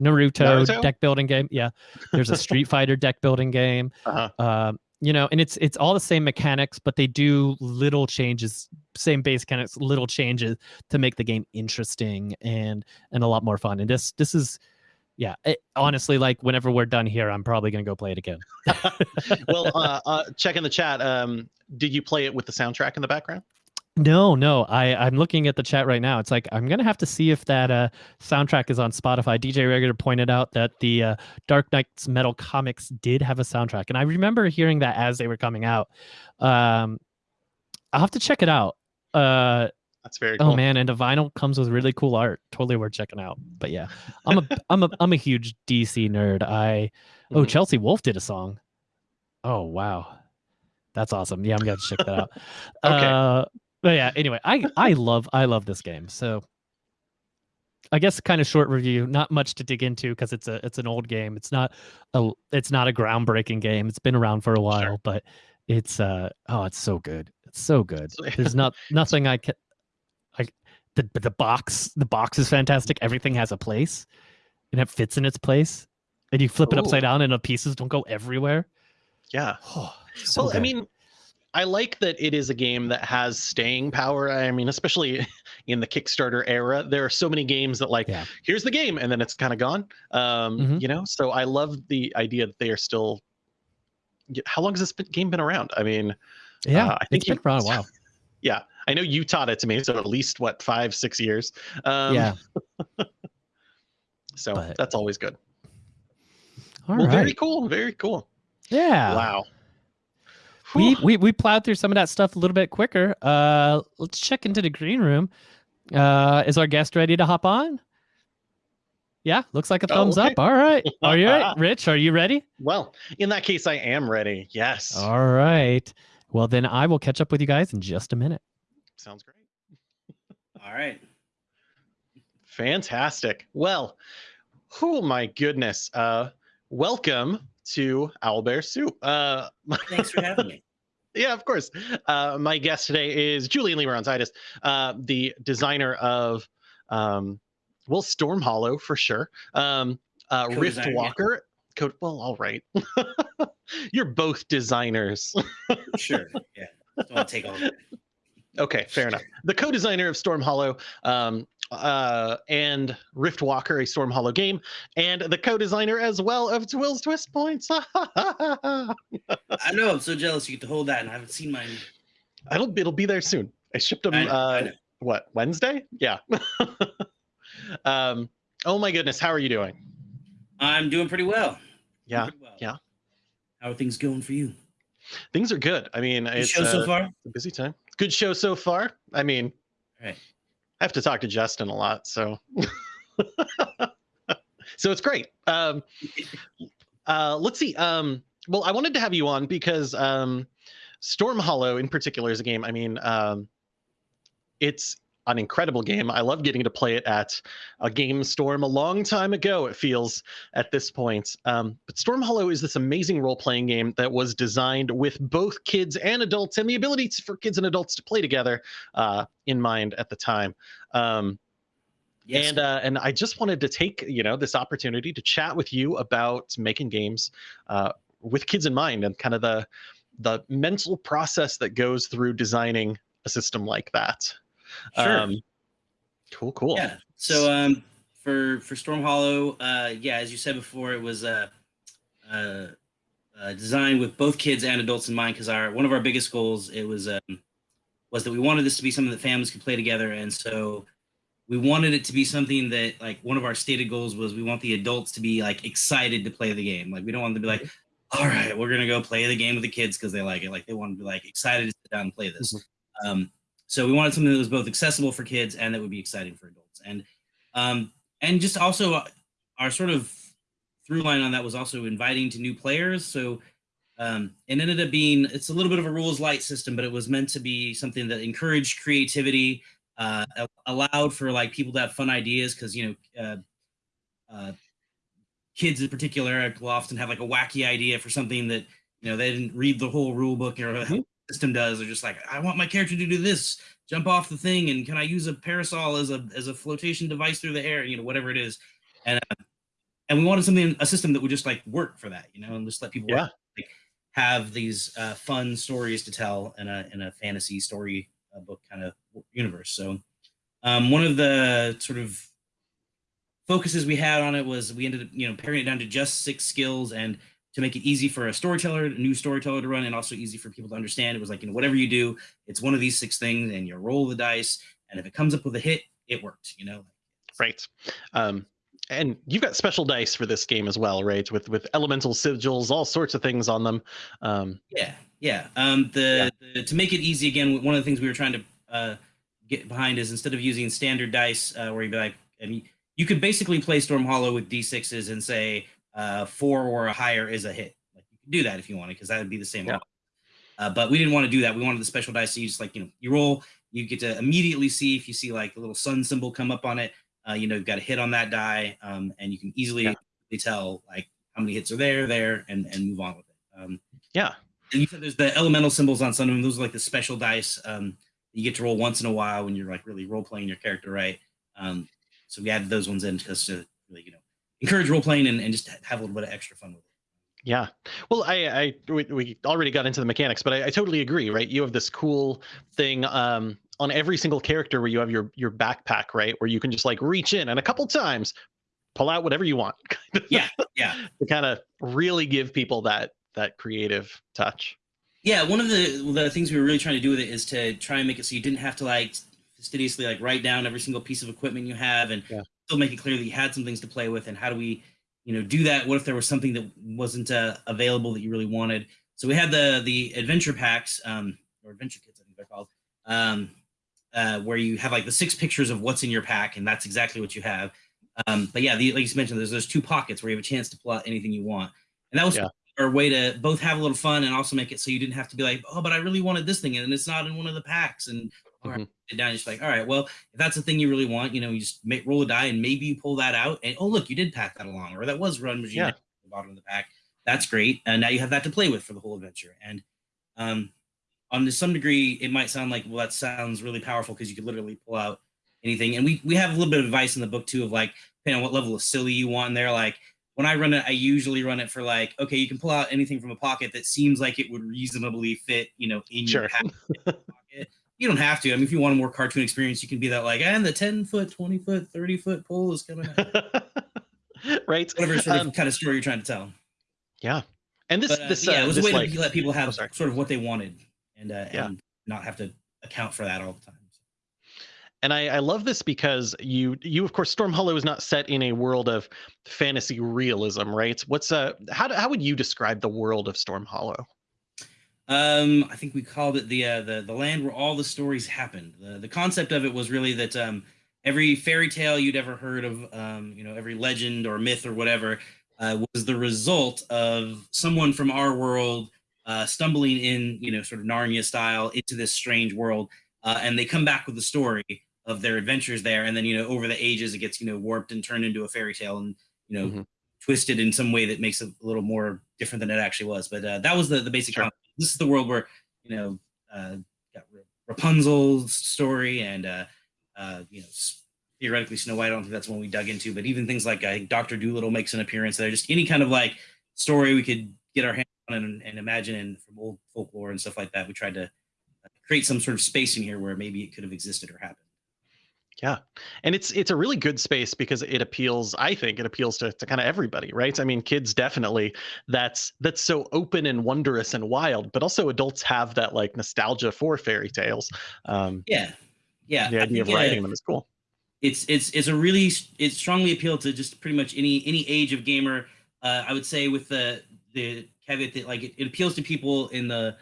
naruto, Naruto? deck building game yeah there's a street fighter deck building game uh-huh. um, you know, and it's it's all the same mechanics, but they do little changes, same base mechanics, little changes to make the game interesting and and a lot more fun. And this this is, yeah, it, honestly, like whenever we're done here, I'm probably gonna go play it again. well, uh, uh, check in the chat. Um, did you play it with the soundtrack in the background? No, no, I I'm looking at the chat right now. It's like I'm gonna have to see if that uh soundtrack is on Spotify. DJ Regular pointed out that the uh, Dark Nights Metal comics did have a soundtrack, and I remember hearing that as they were coming out. Um, I'll have to check it out. Uh, That's very cool. Oh man, and the vinyl comes with really cool art. Totally worth checking out. But yeah, I'm a I'm a I'm a huge DC nerd. I oh Mhm. Chelsea Wolfe did a song. Oh wow, that's awesome. Yeah, I'm gonna check that out. Okay. Uh, but yeah, anyway, I I love I love this game. So I guess kind of short review. Not much to dig into because it's a it's an old game. It's not a it's not a groundbreaking game. It's been around for a while, but it's uh oh it's so good. It's so good. There's not nothing I can like the the box the box is fantastic. Everything has a place and it fits in its place. And you flip it upside down and the pieces don't go everywhere. Yeah. Oh, so well, I mean, I like that it is a game that has staying power. I mean, especially in the Kickstarter era, there are so many games that like, Yeah. here's the game, and then it's kind of gone. Um, Mhm. You know, so I love the idea that they are still. How long has this game been around? I mean, yeah, uh, I think it's been you- around a while. yeah, I know you taught it to me, so at least what five, six years. Um, yeah. So but- that's always good. All well, right. very cool. Very cool. yeah. Wow. We, we we plowed through some of that stuff a little bit quicker. Uh, let's check into the green room. Uh, is our guest ready to hop on? Yeah, looks like a Oh, thumbs okay. up. All right, are you ready? Rich? Are you ready? Well, in that case, I am ready. Yes. All right. Well, then I will catch up with you guys in just a minute. Sounds great. All right. Fantastic. Well, oh my goodness. Uh, welcome to Owlbear Soup. Uh, Thanks for having me. yeah, of course. Uh, my guest today is Julian Lee uh, the designer of, um, well, Storm Hollow for sure. Um, uh, Rift Walker. Code, well, all right. You're both designers. sure. Yeah. Want take all. Okay, fair enough. The co-designer of Storm Hollow um, uh, and Rift Walker, a Storm Hollow game, and the co-designer as well of Will's Twist Points. I know. I'm so jealous you get to hold that, and I haven't seen mine. It'll it'll be there soon. I shipped them. I know, uh, I what Wednesday? Yeah. um. Oh my goodness, how are you doing? I'm doing pretty well. Yeah. Pretty well. Yeah. How are things going for you? Things are good. I mean, good it's show uh, so far. a busy time. Good show so far. I mean, right. I have to talk to Justin a lot, so so it's great. Um, uh, let's see. Um, well, I wanted to have you on because um, Storm Hollow, in particular, is a game. I mean, um, it's an incredible game. I love getting to play it at a game storm a long time ago, it feels at this point. Um, but Storm Hollow is this amazing role playing game that was designed with both kids and adults and the ability to, for kids and adults to play together uh, in mind at the time. Um, yes. And uh, and I just wanted to take you know this opportunity to chat with you about making games uh, with kids in mind and kind of the the mental process that goes through designing a system like that. Sure. Um, cool, cool. Yeah. So um, for for Storm Hollow, uh, yeah, as you said before, it was uh, uh, uh designed with both kids and adults in mind because our one of our biggest goals it was um, was that we wanted this to be something that families could play together, and so we wanted it to be something that like one of our stated goals was we want the adults to be like excited to play the game. Like we don't want them to be like, all right, we're gonna go play the game with the kids because they like it. Like they want to be like excited to sit down and play this. Mm-hmm. Um, so we wanted something that was both accessible for kids and that would be exciting for adults. And um, and just also uh, our sort of through line on that was also inviting to new players. So um, it ended up being it's a little bit of a rules light system, but it was meant to be something that encouraged creativity, uh, allowed for like people to have fun ideas because you know. Uh, uh, kids in particular will often have like a wacky idea for something that you know they didn't read the whole rule book or mm-hmm system does. They're just like, I want my character to do this, jump off the thing, and can I use a parasol as a as a flotation device through the air? You know, whatever it is, and uh, and we wanted something a system that would just like work for that, you know, and just let people yeah. like, have these uh, fun stories to tell in a in a fantasy story uh, book kind of universe. So, um, one of the sort of focuses we had on it was we ended up you know paring it down to just six skills and to make it easy for a storyteller, a new storyteller to run, and also easy for people to understand. It was like, you know, whatever you do, it's one of these six things, and you roll the dice, and if it comes up with a hit, it worked. You know. Right. Um, and you've got special dice for this game as well, right? With with elemental sigils, all sorts of things on them. Um, yeah, yeah. Um, the, yeah. the, to make it easy again, one of the things we were trying to uh, get behind is instead of using standard dice, uh, where you'd be like, and you could basically play Storm Hollow with d6s and say, uh, four or a higher is a hit. Like you can do that if you want to, because that would be the same. Yeah. Uh, but we didn't want to do that. We wanted the special dice. So you just like, you know, you roll, you get to immediately see if you see like the little sun symbol come up on it, uh, you know, you've got a hit on that die. Um, and you can easily yeah. tell like how many hits are there, there, and, and move on with it. Um, yeah. And you said there's the elemental symbols on some of them. Those are like the special dice um, you get to roll once in a while when you're like really role playing your character, right? Um, so we added those ones in just to really, you know, encourage role playing and, and just have a little bit of extra fun with it. Yeah. Well, I, I we, we already got into the mechanics, but I, I, totally agree, right? You have this cool thing um, on every single character where you have your your backpack, right? Where you can just like reach in and a couple times pull out whatever you want. yeah. Yeah. to kind of really give people that that creative touch. Yeah, one of the the things we were really trying to do with it is to try and make it so you didn't have to like fastidiously like write down every single piece of equipment you have and yeah. still make it clear that you had some things to play with and how do we you know do that? What if there was something that wasn't uh, available that you really wanted? So we had the the adventure packs um, or adventure kits i think they're called um, uh, where you have like the six pictures of what's in your pack and that's exactly what you have. Um, but yeah the, like you mentioned there's those two pockets where you have a chance to pull out anything you want. And that was yeah. our way to both have a little fun and also make it so you didn't have to be like oh but i really wanted this thing and it's not in one of the packs. And All right, Mhm. sit down. Just like, all right, well, if that's the thing you really want, you know, you just make, roll a die and maybe you pull that out, and oh look, you did pack that along, or that was run machine Yeah. at the bottom of the pack. That's great, and now you have that to play with for the whole adventure. And um, on to some degree, it might sound like, well, that sounds really powerful because you could literally pull out anything. And we we have a little bit of advice in the book too of like, depending on what level of silly you want in there, like when I run it, I usually run it for like, okay, you can pull out anything from a pocket that seems like it would reasonably fit, you know, in Sure. your pack. You don't have to. I mean, if you want a more cartoon experience, you can be that like, and the 10 foot, 20 foot, 30 foot pole is coming out. right. Whatever sort of Um, kind of story you're trying to tell. yeah. And this But uh, this yeah, uh, it was a way like to let people have oh, sort of what they wanted and uh, Yeah. and not have to account for that all the time. and I, I love this because you you of course Storm Hollow is not set in a world of fantasy realism, right? What's uh how do, how would you describe the world of Storm Hollow? Um, I think we called it the uh, the the land where all the stories happened. The the concept of it was really that um, every fairy tale you'd ever heard of, um, you know, every legend or myth or whatever, uh, was the result of someone from our world uh, stumbling in, you know, sort of Narnia style into this strange world, uh, and they come back with the story of their adventures there, and then you know, over the ages, it gets you know warped and turned into a fairy tale, and you know, Mhm. twisted in some way that makes it a little more different than it actually was. But uh, that was the the basic. Sure. concept. This is the world where you know uh, Rapunzel's story and uh, uh, you know theoretically Snow White. I don't think that's one we dug into, but even things like uh, Doctor Doolittle makes an appearance there. Just any kind of like story we could get our hands on and, and imagine and from old folklore and stuff like that. We tried to uh, create some sort of space in here where maybe it could have existed or happened. Yeah. And it's it's a really good space because it appeals, I think it appeals to, to kind of everybody, right? I mean, kids definitely that's that's so open and wondrous and wild, but also adults have that like nostalgia for fairy tales. Um Yeah, yeah. the idea of uh, writing them is cool. it's it's it's a really it strongly appealed to just pretty much any any age of gamer. Uh, I would say with the the caveat that like it, it appeals to people in the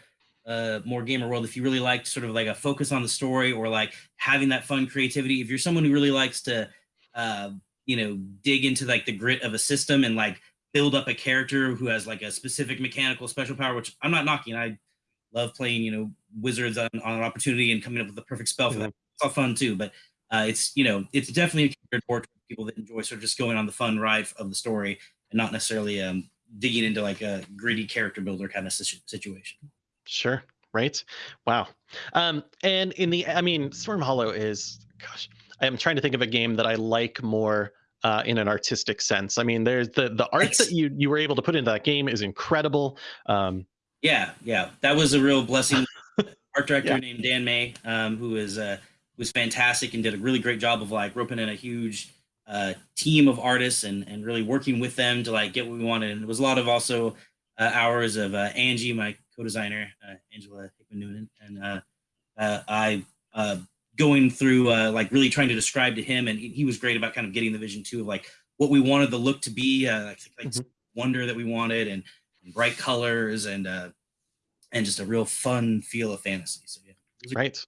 uh, more gamer world if you really like sort of like a focus on the story or like having that fun creativity. If you're someone who really likes to uh, you know dig into like the grit of a system and like build up a character who has like a specific mechanical special power, which I'm not knocking. I love playing you know wizards on, on an opportunity and coming up with the perfect spell for that. It's all fun too, but uh, it's you know it's definitely more to people that enjoy sort of just going on the fun ride of the story and not necessarily um, digging into like a gritty character builder kind of situation. Sure. Right. Wow. Um, and in the, I mean, Storm Hollow is, gosh, I'm trying to think of a game that I like more uh, in an artistic sense. I mean, there's the the art It's- that you you were able to put into that game is incredible. Um, Yeah, yeah, that was a real blessing. Art director Yeah. named Dan May, um, who is uh, was fantastic and did a really great job of like roping in a huge uh, team of artists and and really working with them to like get what we wanted. And it was a lot of also uh, hours of uh, Angie, my co-designer, uh, Angela Hickman Newnham, and uh, uh, I uh, going through uh, like really trying to describe to him, and he, he was great about kind of getting the vision too of like what we wanted the look to be, uh, like, like Mhm. wonder that we wanted, and, and bright colors, and uh, and just a real fun feel of fantasy. So yeah, it was a right.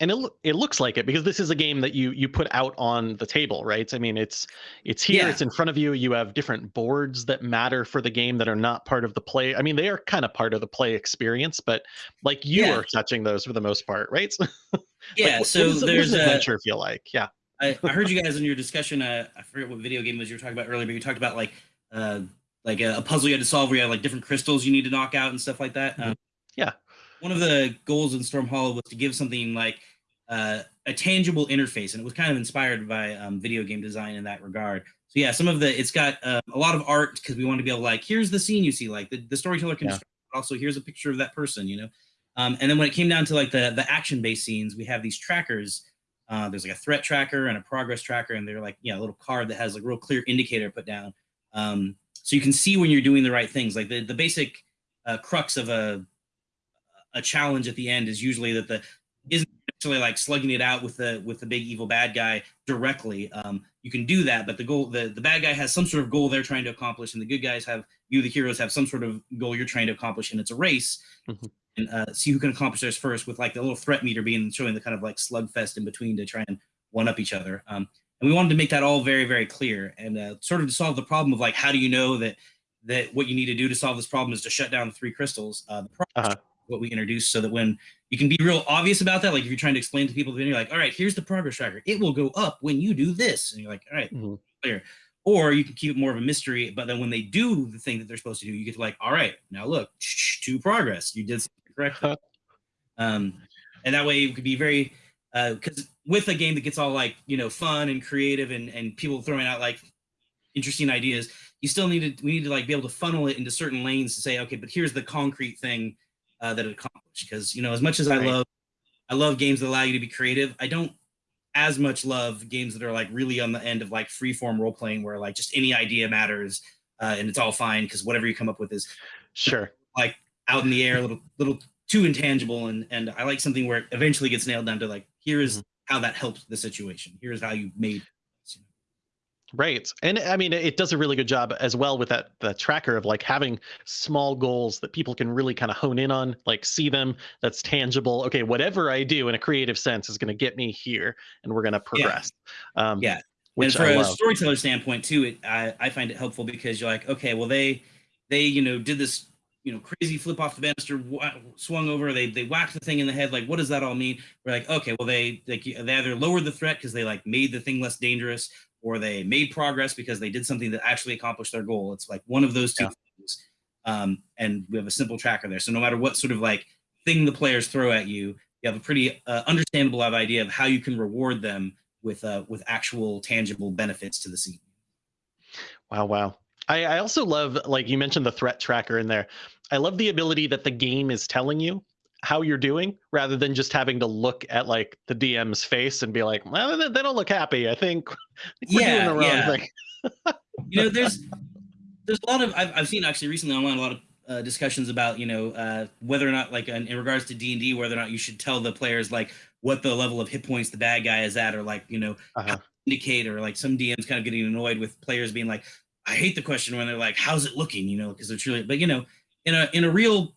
And it it looks like it because this is a game that you you put out on the table, right? I mean, it's it's here, Yeah. it's in front of you. You have different boards that matter for the game that are not part of the play. I mean, they are kind of part of the play experience, but like you Yeah. are touching those for the most part, right? Yeah, what- so what what there's an a. adventure feel like? Yeah, I, I heard you guys in your discussion. Uh, I forget what video game was you were talking about earlier, but you talked about like uh, like a, a puzzle you had to solve where you had like different crystals you need to knock out and stuff like that. Um, Yeah. One of the goals in Storm Hollow was to give something like uh, a tangible interface, and it was kind of inspired by um, video game design in that regard. So yeah, some of the it's got uh, a lot of art because we want to be able to like here's the scene you see, like the, the storyteller can Yeah. describe, also here's a picture of that person, you know. Um, and then when it came down to like the the action based scenes, we have these trackers uh, there's like a threat tracker and a progress tracker, and they're like, yeah, a little card that has a real clear indicator put down. Um, so you can see when you're doing the right things. Like the, the basic uh, crux of a a challenge at the end is usually that the necessarily like slugging it out with the with the big evil bad guy directly. Um, you can do that, but the goal the, the bad guy has some sort of goal they're trying to accomplish, and the good guys have you the heroes have some sort of goal you're trying to accomplish, and it's a race. Mhm. And uh, see who can accomplish theirs first, with like the little threat meter being showing the kind of like slugfest in between to try and one up each other. Um, and we wanted to make that all very very clear and uh, sort of to solve the problem of like how do you know that that what you need to do to solve this problem is to shut down the three crystals. Uh, the progress Uh-huh. What we introduced so that when you can be real obvious about that, like if you're trying to explain to people, then you're like, all right, here's the progress tracker. It will go up when you do this. And you're like, all right, mm-hmm. clear. Or you can keep it more of a mystery, but then when they do the thing that they're supposed to do, you get to like, all right, now look, to progress. You did something correctly. um, and that way it could be very uh because uh, with a game that gets all like you know fun and creative and and people throwing out like interesting ideas you still need to we need to like be able to funnel it into certain lanes to say okay but here's the concrete thing uh, that it accomplished because you know as much as i right. love i love games that allow you to be creative i don't as much love games that are like really on the end of like free form role playing where like just any idea matters uh, and it's all fine because whatever you come up with is sure like out in the air a little little too intangible and and i like something where it eventually gets nailed down to like here is mm-hmm. how that helps the situation here's how you made Right. And I mean, it does a really good job as well with that the tracker of like having small goals that people can really kind of hone in on, like see them, that's tangible. Okay, whatever I do in a creative sense is going to get me here and we're going to progress. Yeah. Um, yeah. Which and I a storyteller standpoint too, it I, I find it helpful because you're like, okay, well they they you know did this you know crazy flip off the banister swung over they they whacked the thing in the head like what does that all mean we're like okay well they like they either lowered the threat because they like made the thing less dangerous or they made progress because they did something that actually accomplished their goal. It's like one of those two yeah. things. Um, and we have a simple tracker there. So no matter what sort of like thing the players throw at you, you have a pretty uh, understandable idea of how you can reward them with uh, with actual tangible benefits to the scene. Wow, wow. I, I also love, like you mentioned, the threat tracker in there. I love the ability that the game is telling you how you're doing rather than just having to look at like the DM's face and be like, well, they don't look happy. I think, we're yeah, doing the wrong yeah. thing. you know, there's there's a lot of I've, I've seen actually recently online a lot of uh, discussions about you know uh, whether or not like in, in regards to D and D whether or not you should tell the players like what the level of hit points the bad guy is at or like you know uh-huh. indicate or like some DMs kind of getting annoyed with players being like I hate the question when they're like how's it looking you know because they're truly but you know in a in a real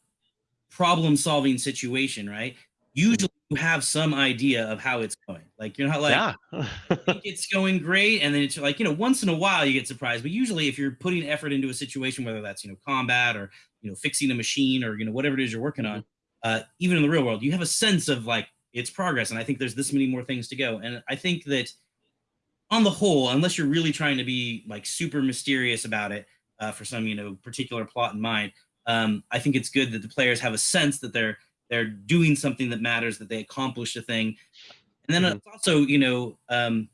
problem solving situation, right? Usually you have some idea of how it's going. Like you're not like yeah. it's going great, and then it's like you know once in a while you get surprised, but usually if you're putting effort into a situation, whether that's you know combat or you know fixing a machine or you know whatever it is you're working on, mm-hmm. uh, even in the real world, you have a sense of like it's progress, and I think there's this many more things to go, and I think that on the whole, unless you're really trying to be like super mysterious about it uh, for some you know particular plot in mind, um, I think it's good that the players have a sense that they're they're doing something that matters, that they accomplished a thing, and then mm-hmm. it's also you know um,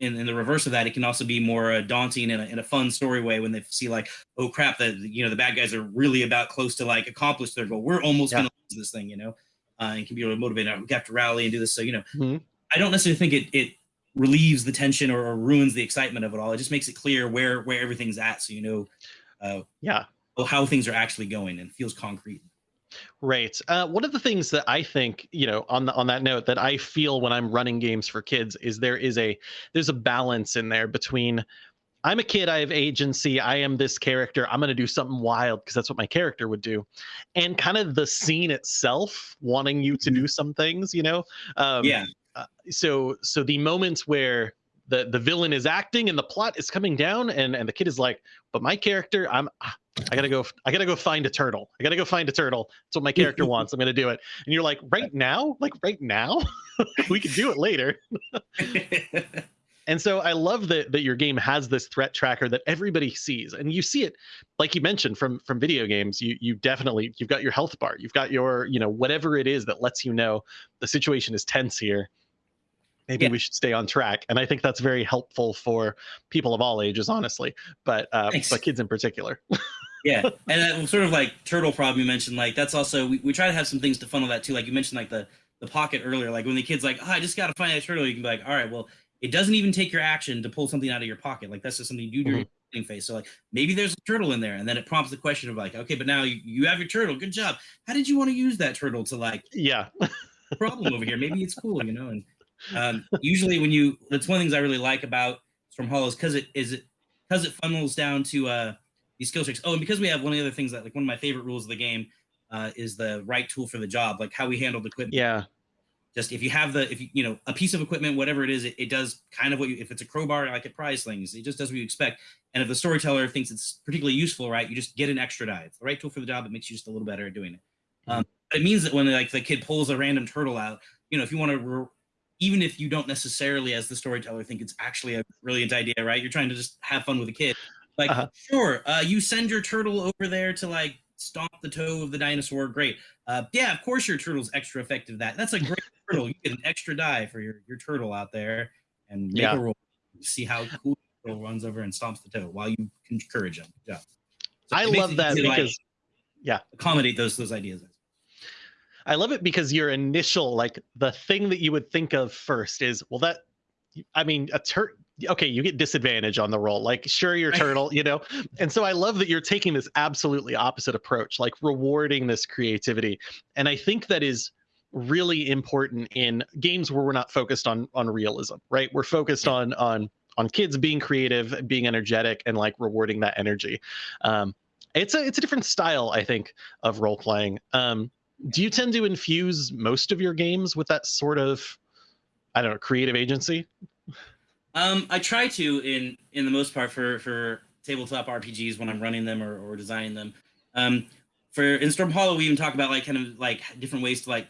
in, in the reverse of that, it can also be more uh, daunting in a, in a fun story way when they see like, oh crap, that you know the bad guys are really about close to like accomplish their goal. We're almost yeah. gonna lose this thing, you know, uh, and can be really motivated. We have to rally and do this. So you know, mm-hmm. I don't necessarily think it it relieves the tension or, or, ruins the excitement of it all. It just makes it clear where where everything's at, so you know. Uh, yeah, how things are actually going and feels concrete. Right. Uh, one of the things that I think, you know, on the, on that note, that I feel when I'm running games for kids is there is a there's a balance in there between I'm a kid, I have agency, I am this character, I'm going to do something wild because that's what my character would do, and kind of the scene itself wanting you to do mm-hmm. some things, you know. Um, yeah. Uh, so so the moments where the the villain is acting and the plot is coming down and and the kid is like but my character i'm I gotta go. I gotta go find a turtle. I gotta go find a turtle. That's what my character wants. I'm gonna do it. And you're like, right now, like right now, we can do it later. and so I love that that your game has this threat tracker that everybody sees, and you see it, like you mentioned from from video games. You you definitely you've got your health bar. You've got your you know whatever it is that lets you know the situation is tense here. Maybe yeah. we should stay on track, and I think that's very helpful for people of all ages, honestly, but uh, but kids in particular yeah, and that sort of like turtle problem you mentioned, like that's also we, we try to have some things to funnel that too. Like you mentioned, like the the pocket earlier, like when the kid's like, oh, I just got to find that turtle, you can be like, all right, well, it doesn't even take your action to pull something out of your pocket. Like that's just something you do during mm-hmm. phase. So like maybe there's a turtle in there, and then it prompts the question of like, okay, but now you, you have your turtle. Good job. How did you want to use that turtle to like? Yeah. problem over here. Maybe it's cool, you know. And um, usually when you, that's one of the things I really like about Storm Hollows because it is it because it funnels down to uh these skill checks. Oh, and because we have one of the other things that like one of my favorite rules of the game uh, is the right tool for the job, like how we handle the equipment. Yeah. Just if you have the if you you know a piece of equipment, whatever it is, it, it does kind of what you if it's a crowbar like it prize slings, it just does what you expect. And if the storyteller thinks it's particularly useful, right, you just get an extra die. It's the right tool for the job. It makes you just a little better at doing it. Um, but it means that when like the kid pulls a random turtle out, you know, if you want to, even if you don't necessarily, as the storyteller, think it's actually a brilliant idea, right? You're trying to just have fun with a kid. Like, Uh-huh. sure, uh, you send your turtle over there to like stomp the toe of the dinosaur. Great. Uh, yeah, of course your turtle's extra effective. That that's a great turtle. You get an extra die for your your turtle out there, and make Yeah. a roll. See how cool the turtle runs over and stomps the toe while you encourage him. Yeah. So I love that because, like, because accommodate those those ideas. I love it because your initial like the thing that you would think of first is well that I mean a tur okay you get disadvantage on the roll like sure you're turtle you know? And so I love that you're taking this absolutely opposite approach like rewarding this creativity. And I think that is really important in games where we're not focused on on realism right? We're focused on on on kids being creative being energetic and like rewarding that energy. Um it's a it's a different style I think of role playing um do you tend to infuse most of your games with that sort of i don't know creative agency Um, I try to in in the most part for for tabletop RPGs when I'm running them or, or designing them. Um, for in Storm Hollow, we even talk about like kind of like different ways to like.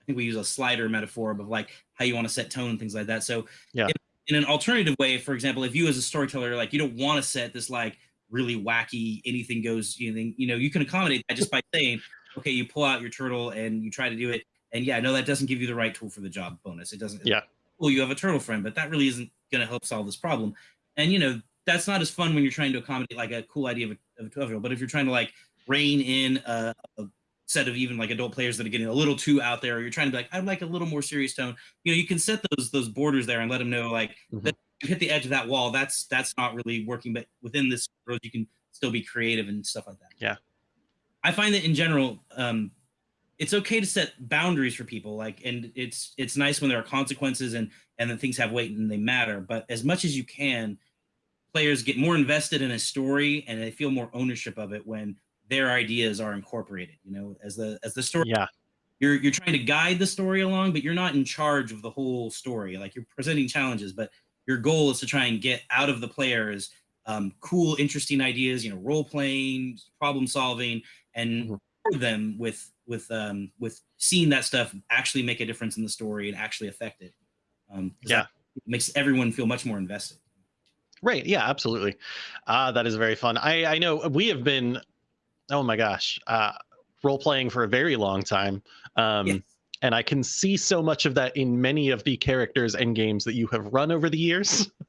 I think we use a slider metaphor of like how you want to set tone and things like that. So Yeah. in, in an alternative way, for example, if you as a storyteller like you don't want to set this like really wacky anything goes you know you know you can accommodate that just by saying okay you pull out your turtle and you try to do it and yeah no that doesn't give you the right tool for the job bonus it doesn't Yeah. well you have a turtle friend but that really isn't going to help solve this problem and you know that's not as fun when you're trying to accommodate like a cool idea of a, of a 12 year old but if you're trying to like rein in a, a set of even like adult players that are getting a little too out there or you're trying to be like i'd like a little more serious tone you know you can set those those borders there and let them know like Mhm. that you hit the edge of that wall that's that's not really working but within this world you can still be creative and stuff like that Yeah. i find that in general um it's okay to set boundaries for people like and it's it's nice when there are consequences and and then things have weight and they matter but as much as you can players get more invested in a story and they feel more ownership of it when their ideas are incorporated you know as the as the story yeah you're you're trying to guide the story along but you're not in charge of the whole story like you're presenting challenges but your goal is to try and get out of the players um, cool interesting ideas you know role playing problem solving and Mhm. reward them with with um, with seeing that stuff actually make a difference in the story and actually affect it um, Yeah. that makes everyone feel much more invested. Right. Yeah absolutely. Uh that is very fun. I i know we have been oh my gosh uh role playing for a very long time um Yes. and i can see so much of that in many of the characters and games that you have run over the years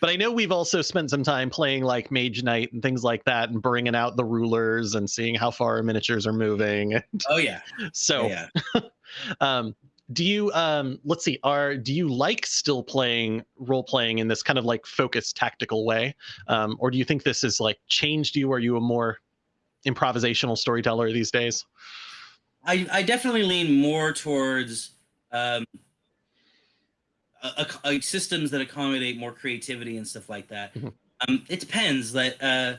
but i know we've also spent some time playing like mage knight and things like that and bringing out the rulers and seeing how far our miniatures are moving oh yeah. so yeah um do you um let's see are do you like still playing role playing in this kind of like focused tactical way? Um or do you think this has like changed you? Are you a more improvisational storyteller these days? I, I definitely lean more towards um, systems that accommodate more creativity and stuff like that. Mhm. Um, it depends. That uh,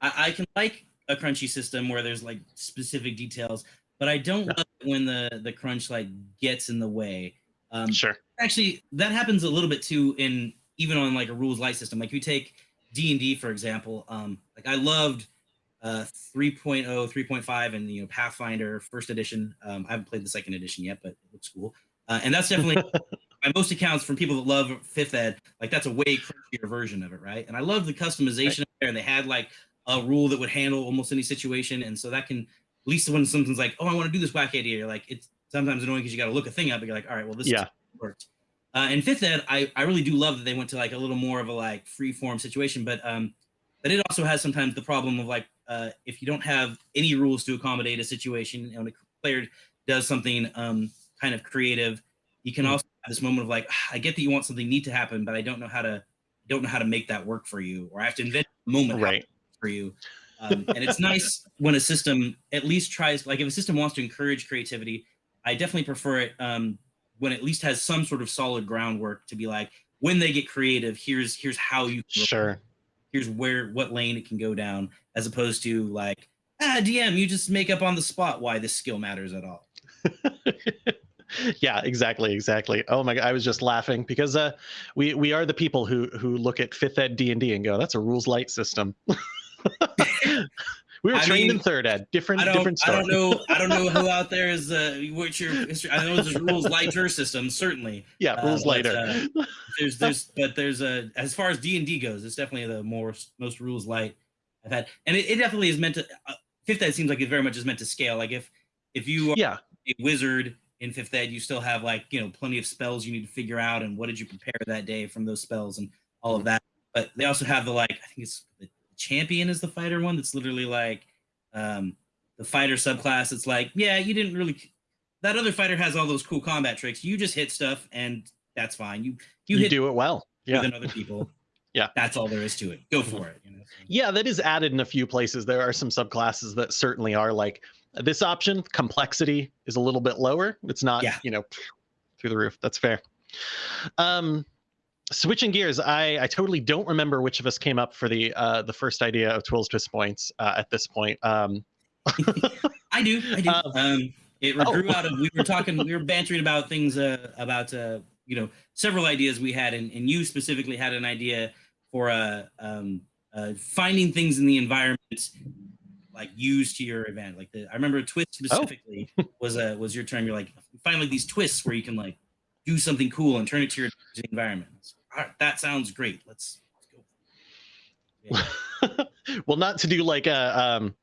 I, I can like a crunchy system where there's like specific details, but I don't Yeah. love it when the the crunch like gets in the way. Um, sure actually that happens a little bit too in even on like a rules light system like you take d&d for example um like i loved uh 3.0 3.5 and you know pathfinder first edition um i haven't played the second edition yet but it looks cool uh, and that's definitely by most accounts from people that love fifth ed like that's a way crunchier version of it right and i love the customization there and they had like a rule that would handle almost any situation and so that can at least when something's like oh i want to do this wacky idea you're like it's sometimes annoying because you got to look a thing up and you're like all right well this is yeah worked. Uh, and fifth ed, I, I really do love that they went to like a little more of a like free form situation, but um, but it also has sometimes the problem of like uh, if you don't have any rules to accommodate a situation and a player does something um, kind of creative, you can Mhm. also this moment of like "Ah, I get that you want something neat to happen, but I don't know how to don't know how to make that work for you, or I have to invent a moment right for you. Um, and it's nice when a system at least tries, like if a system wants to encourage creativity, I definitely prefer it um, when it at least has some sort of solid groundwork to be like, when they get creative, here's here's how you sure here's where what lane it can go down, as opposed to like, ah, DM, you just make up on the spot why this skill matters at all. yeah exactly exactly oh my god i was just laughing because uh we we are the people who who look at fifth ed d&d and go that's a rules light system We were I trained in third ed. Different, different I don't know. I don't know who out there is uh, what's your history. I know there's rules lighter system, certainly. yeah, uh, rules but, later. There's, there's, but there's a as far as D and D goes, it's definitely the more most rules light I've had, and it, it definitely is meant to. Uh, fifth ed seems like it very much is meant to scale. Like if if you are yeah, a wizard in fifth ed, you still have like you know plenty of spells you need to figure out, and what did you prepare that day from those spells and all of that. But they also have the like I think it's the champion is the fighter one that's literally like um the fighter subclass. It's like yeah, you didn't really. That other fighter has all those cool combat tricks. You just hit stuff, and that's fine. You you, you, hit do it well. Yeah, than other people. Yeah. that's all there is to it. Go for it. You know? yeah, that is added in a few places. There are some subclasses that certainly are like this option. Complexity is a little bit lower. It's not, Yeah. you know, through the roof. That's fair. Um, switching gears, I I totally don't remember which of us came up for the uh the first idea of Twills Twist Points uh, at this point. Um, I do. I do. Um, Um, it oh. grew out of we were talking, we were bantering about things uh, about uh, you know several ideas we had, and, and you specifically had an idea for uh, um, uh, finding things in the environment like used to your event. Like the I remember twist Oh. specifically was a was your term. You're like find like these twists where you can like do something cool and turn it to your environment. It's, All right, that sounds great. Let's, let's go. Yeah. well, not to do like a um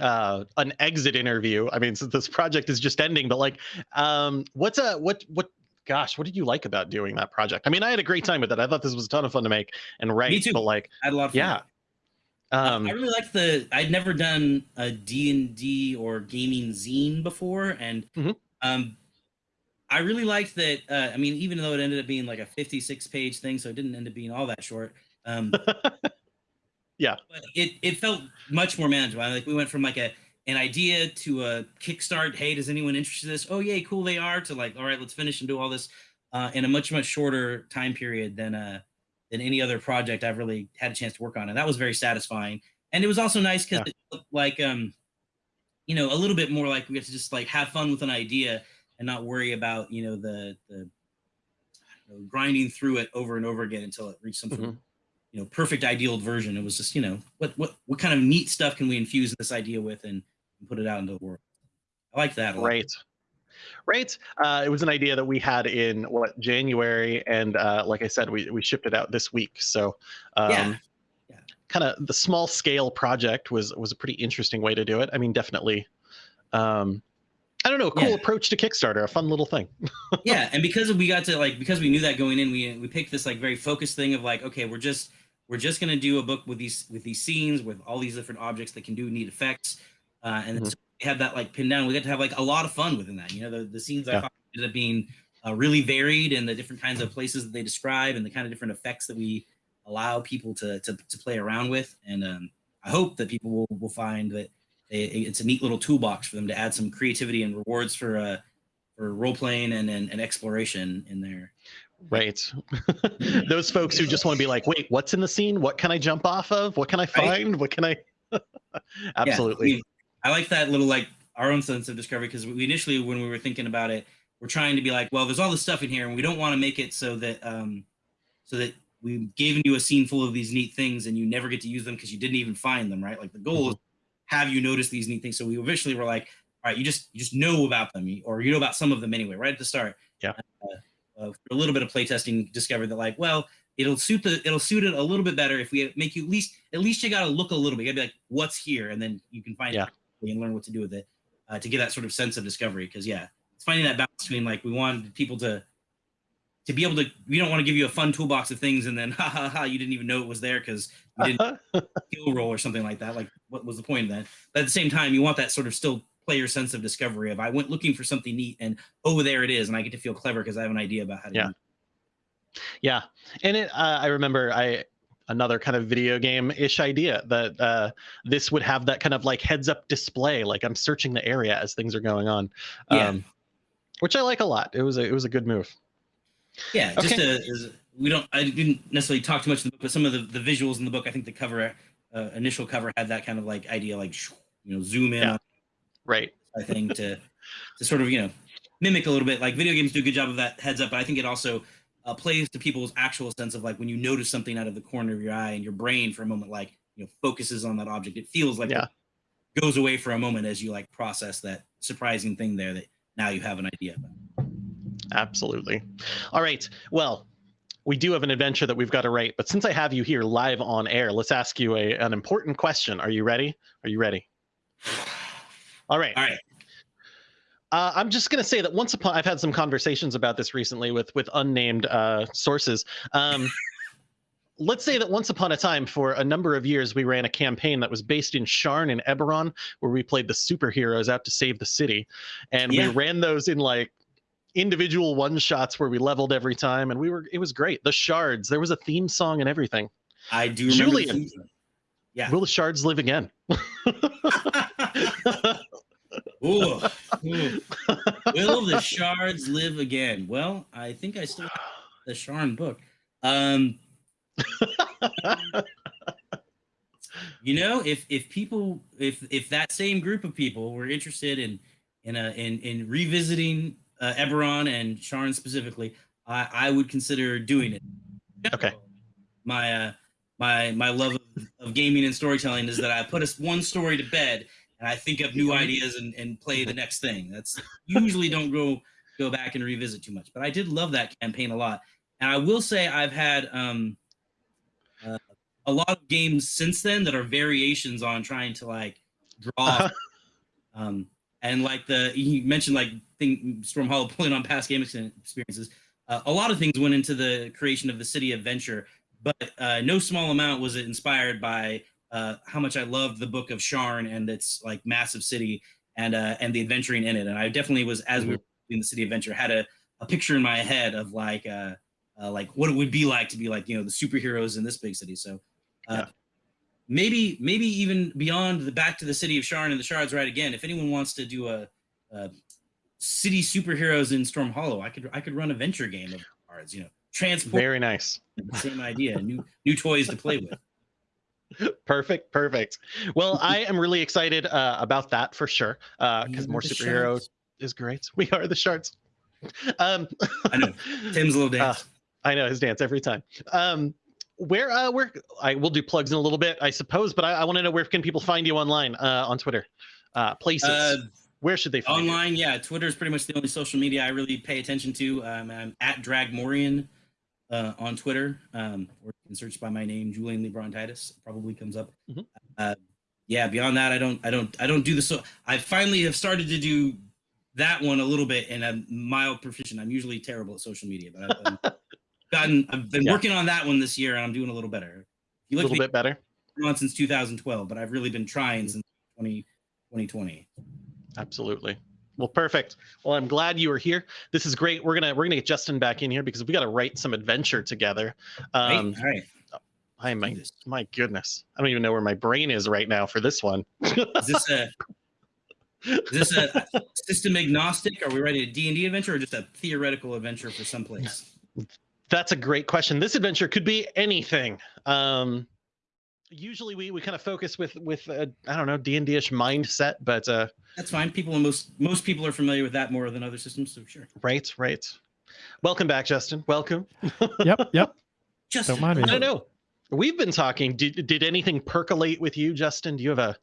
uh an exit interview. I mean, since this project is just ending, but like um what's a what what gosh, what did you like about doing that project? I mean, I had a great time with it. I thought this was a ton of fun to make and write, Me too. but like I lot yeah. Um I really liked the. I'd never done a D and D or gaming zine before, and Mhm. um, I really liked that. Uh, I mean, even though it ended up being like a fifty-six page thing, so it didn't end up being all that short. Um, Yeah. but it it felt much more manageable. Like we went from like a an idea to a kickstart. Hey, does anyone interested in this? Oh, yay, cool, they are. To like, all right, let's finish and do all this uh, in a much much shorter time period than uh than any other project I've really had a chance to work on, and that was very satisfying. And it was also nice because Yeah. it looked like um, you know, a little bit more like we get to just like have fun with an idea and not worry about you know the the know, grinding through it over and over again until it reached some of Mhm. you know perfect ideal version. It was just you know what what what kind of neat stuff can we infuse this idea with and, and put it out into the world. I like that. a lot. Right. Uh, it was an idea that we had in what January, and uh, like I said, we we shipped it out this week. So, um, Yeah. Yeah. kind of the small scale project was was a pretty interesting way to do it. I mean, definitely. Um, I don't know, a cool Yeah. approach to Kickstarter, a fun little thing. yeah and because we got to like because we knew that going in we we picked this like very focused thing of like okay we're just we're just going to do a book with these with these scenes with all these different objects that can do neat effects uh and Mhm. so had that like pinned down we got to have like a lot of fun within that you know the, the scenes i Yeah. thought ended up being uh, really varied and the different kinds of places that they describe and the kind of different effects that we allow people to to, to play around with and um i hope that people will, will find that they, it's a neat little toolbox for them to add some creativity and rewards for uh for role playing and, and and exploration in there. Right. Those folks who just want to be like, wait, what's in the scene? What can I jump off of? What can I find? What can I? Absolutely. Yeah, I like that little like our own sense of discovery because we initially when we were thinking about it, we're trying to be like, well, there's all this stuff in here, and we don't want to make it so that um so that we've given you a scene full of these neat things and you never get to use them because you didn't even find them, right? Like the goal is have you notice these neat things. So we eventually were like, all right, you just you just know about them, or you know about some of them anyway, right at the start. Yeah. Uh, uh, a little bit of playtesting discovered that like, well, it'll suit the it'll suit it a little bit better if we make you at least at least you got to look a little bit. You got to be like, what's here, and then you can find Yeah. it and learn what to do with it uh, to get that sort of sense of discovery. Because yeah, it's finding that balance between like we want people to to be able to. We don't want to give you a fun toolbox of things and then ha ha ha you didn't even know it was there because you didn't skill roll or something like that. Like what was the point of that? But at the same time, you want that sort of still player sense of discovery of I went looking for something neat and oh there it is and I get to feel clever because I have an idea about how to Yeah. do it. Yeah, and it. Uh, I remember I another kind of video game ish idea that uh, this would have that kind of like heads up display, like I'm searching the area as things are going on. Yeah. Um, which I like a lot. It was a it was a good move. Yeah, just Okay. to, is, we don't. I didn't necessarily talk too much in the book, but some of the, the visuals in the book, I think the cover, uh, initial cover had that kind of like idea, like you know, zoom in Yeah. Right. I think to to sort of you know mimic a little bit. Like video games do a good job of that heads up, but I think it also uh, plays to people's actual sense of like when you notice something out of the corner of your eye and your brain for a moment, like you know, focuses on that object. It feels like Yeah. goes away for a moment as you like process that surprising thing there that now you have an idea about. Absolutely. All right. Well, we do have an adventure that we've got to write, but since I have you here live on air, let's ask you a, an important question. Are you ready? Are you ready? All right. All right. Uh, I'm just going to say that once upon I've had some conversations about this recently with with unnamed uh, sources. Um, let's say that once upon a time, for a number of years, we ran a campaign that was based in Sharn and Eberron, where we played the superheroes out to save the city, and Yeah. we ran those in like individual one shots where we leveled every time, and we were it was great. The shards, there was a theme song and everything. I do remember. the Julian. Yeah. Will the shards live again? Ooh, ooh. Will the shards live again? Well, I think I still have the Sharn book. Um, you know, if if people, if if that same group of people were interested in in a in in revisiting uh, Eberron and Sharn specifically, I I would consider doing it. Okay. My uh my my love of, of gaming and storytelling is that I put us one story to bed and I think of new ideas and, and play the next thing. That's usually don't go go back and revisit too much. But I did love that campaign a lot. And I will say I've had um uh, a lot of games since then that are variations on trying to like draw um and like the he mentioned like thing Storm Hollow pulling on past game experiences. Uh, a lot of things went into the creation of the city adventure, but uh, no small amount was it inspired by uh, how much I loved the book of Sharn and its like massive city and uh, and the adventuring in it. And I definitely was as we were doing the city adventure had a, a picture in my head of like uh, uh, like what it would be like to be like you know the superheroes in this big city. So uh, Yeah. maybe maybe even beyond the back to the city of Sharn and the shards right again. If anyone wants to do a, a city superheroes in Storm Hollow, I could I could run a venture game of cards. You know, transport Very nice. same idea, new new toys to play with. Perfect, perfect. Well, I am really excited uh, about that for sure. Because We more the superhero Shards. is great. We are the shards. Um, I know. Tim's little dance. I know his dance every time. Um, where, uh, where I will do plugs in a little bit, I suppose, but I, I want to know where can people find you online uh, on Twitter, uh, places. Uh, where should they find you? Online, yeah, Twitter is pretty much the only social media I really pay attention to. Um, I'm at Dragmorian uh, on Twitter, um, or you can search by my name, Julian Lebrontitis. Probably comes up. Mhm. Uh, yeah, beyond that, I don't, I don't, I don't do the so. I finally have started to do that one a little bit, and I'm mild proficient. I'm usually terrible at social media, but I've been, gotten, I've been Yeah. working on that one this year, and I'm doing a little better. You look A little bit better. on since 2012, but I've really been trying since 20, 2020. Absolutely. Well, perfect. Well, I'm glad you were here. This is great. We're gonna we're gonna get Justin back in here because we got to write some adventure together. Um, All right. I my my goodness, I don't even know where my brain is right now for this one. Is this a is this a system agnostic? Are we writing a D and D adventure or just a theoretical adventure for someplace? That's a great question. This adventure could be anything. Um, usually we, we kind of focus with with uh, I don't know D and D-ish mindset, but uh, That's fine. People and most most people are familiar with that more than other systems, so sure. right, right. Welcome back, Justin. Welcome. Yep, yep. Just Don't mind me. I don't know. We've been talking. Did did anything percolate with you, Justin? Do you have a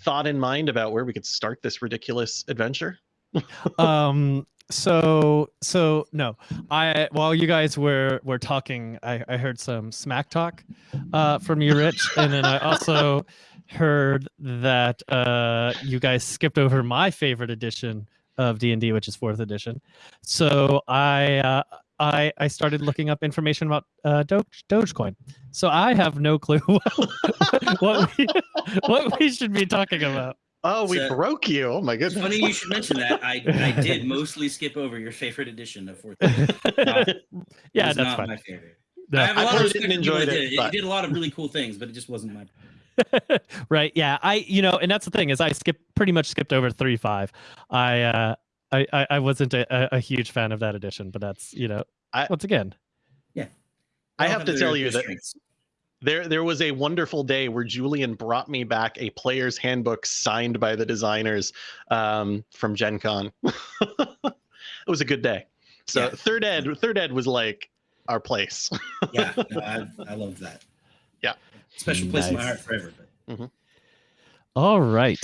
thought in mind about where we could start this ridiculous adventure? um so so no. I while you guys were were talking i i heard some smack talk uh from you rich. And then i also heard that uh you guys skipped over my favorite edition of d&d which is fourth edition. So i uh I, I started looking up information about uh, Doge, Dogecoin, so I have no clue what, what we what we should be talking about. Oh, we So- broke you. Oh my goodness. funny you should mention that. I, I did mostly skip over your favorite edition of fourth. Edition. yeah, It that's not fine. my favorite. No. I have a I lot of played it respect and enjoyed it, did. It, did a lot of really cool things, but it just wasn't my. right yeah i you know and that's the thing is i skipped pretty much skipped over three five i uh I, I I wasn't a, a- a huge fan of that edition, but that's you know I- once again yeah, I All have to tell you their that strengths. There, there was a wonderful day where Julian brought me back a player's handbook signed by the designers um, from Gen Con. it was a good day. So Yeah. third ed, third ed was like our place. yeah, no, I, I love that. Yeah. special place in my heart forever. But All right.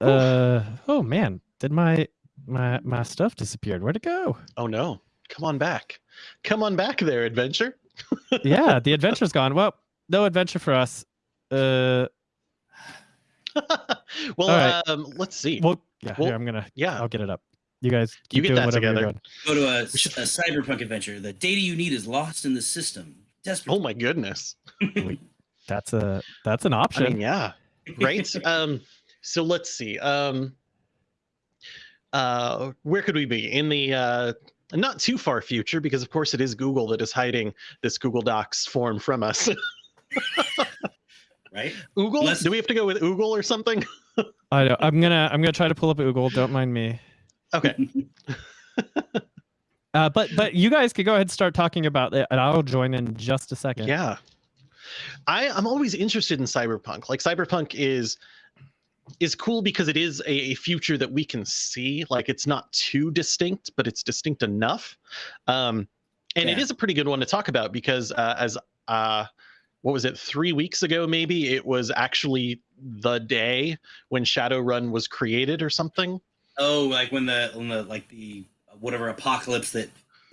Uh oh man, did my my my stuff disappeared? Where'd it go? Oh no. Come on back. Come on back there, adventure. yeah, the adventure's gone. Well, no adventure for us. Uh well, right. um, let's see. well yeah, Well, here, I'm gonna yeah. I'll get it up. You guys You get doing that together. Go to a, a cyberpunk adventure. The data you need is lost in the system. Desperate. Oh my goodness. That's a that's an I option. mean, yeah. Right? um, so let's see. Um uh where could we be? In the uh not too far future, because of course it is Google that is hiding this Google Docs form from us. right? Oogle? Let's- Do we have to go with Oogle or something? I know. I'm gonna I'm gonna try to pull up Oogle. Don't mind me. Okay. Uh, but but you guys could go ahead and start talking about it, and I'll join in just a second. Yeah. I, I'm always interested in cyberpunk. Like cyberpunk is is cool because it is a, a future that we can see. Like it's not too distinct, but it's distinct enough. Um, and it Yeah. is a pretty good one to talk about because uh, as uh, what was it three weeks ago maybe it was actually the day when Shadowrun was created or something. Oh, like when the when the like the whatever apocalypse that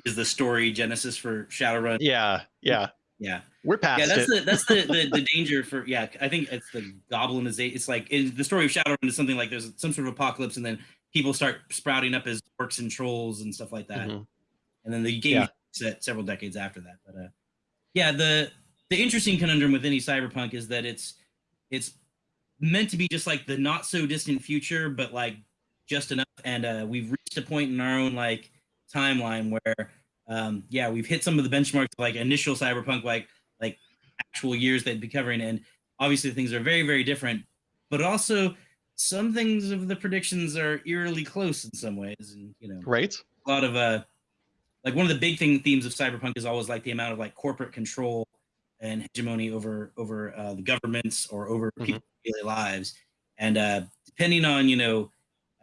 is the story genesis for Shadowrun. Yeah, yeah, Yeah. we're past Yeah, that's it. the that's the, the the danger for yeah. I think it's the goblinization. It's like the story of Shadowrun is something like there's some sort of apocalypse, and then people start sprouting up as orcs and trolls and stuff like that. Mhm. And then the game Yeah. set several decades after that. But uh, yeah, the the interesting conundrum with any cyberpunk is that it's it's meant to be just like the not so distant future, but like just enough. And uh, we've reached a point in our own like timeline where um, yeah, we've hit some of the benchmarks like initial cyberpunk, like like actual years they'd be covering, and obviously things are very very different. But also some things of the predictions are eerily close in some ways, and you know right? a lot of uh like one of the big thing themes of cyberpunk is always like the amount of like corporate control and hegemony over over uh, the governments or over Mhm. people's daily lives and uh depending on you know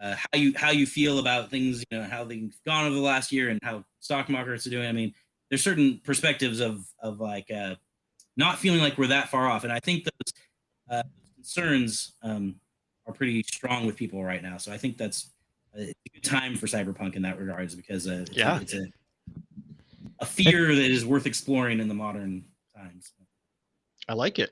uh, how you how you feel about things you know how they've gone over the last year and how stock markets are doing i mean there's certain perspectives of of like uh not feeling like we're that far off and i think those uh, concerns um are pretty strong with people right now so i think that's a good time for cyberpunk in that regards because uh, it's, Yeah. it's a a fear that is worth exploring in the modern times. I like it.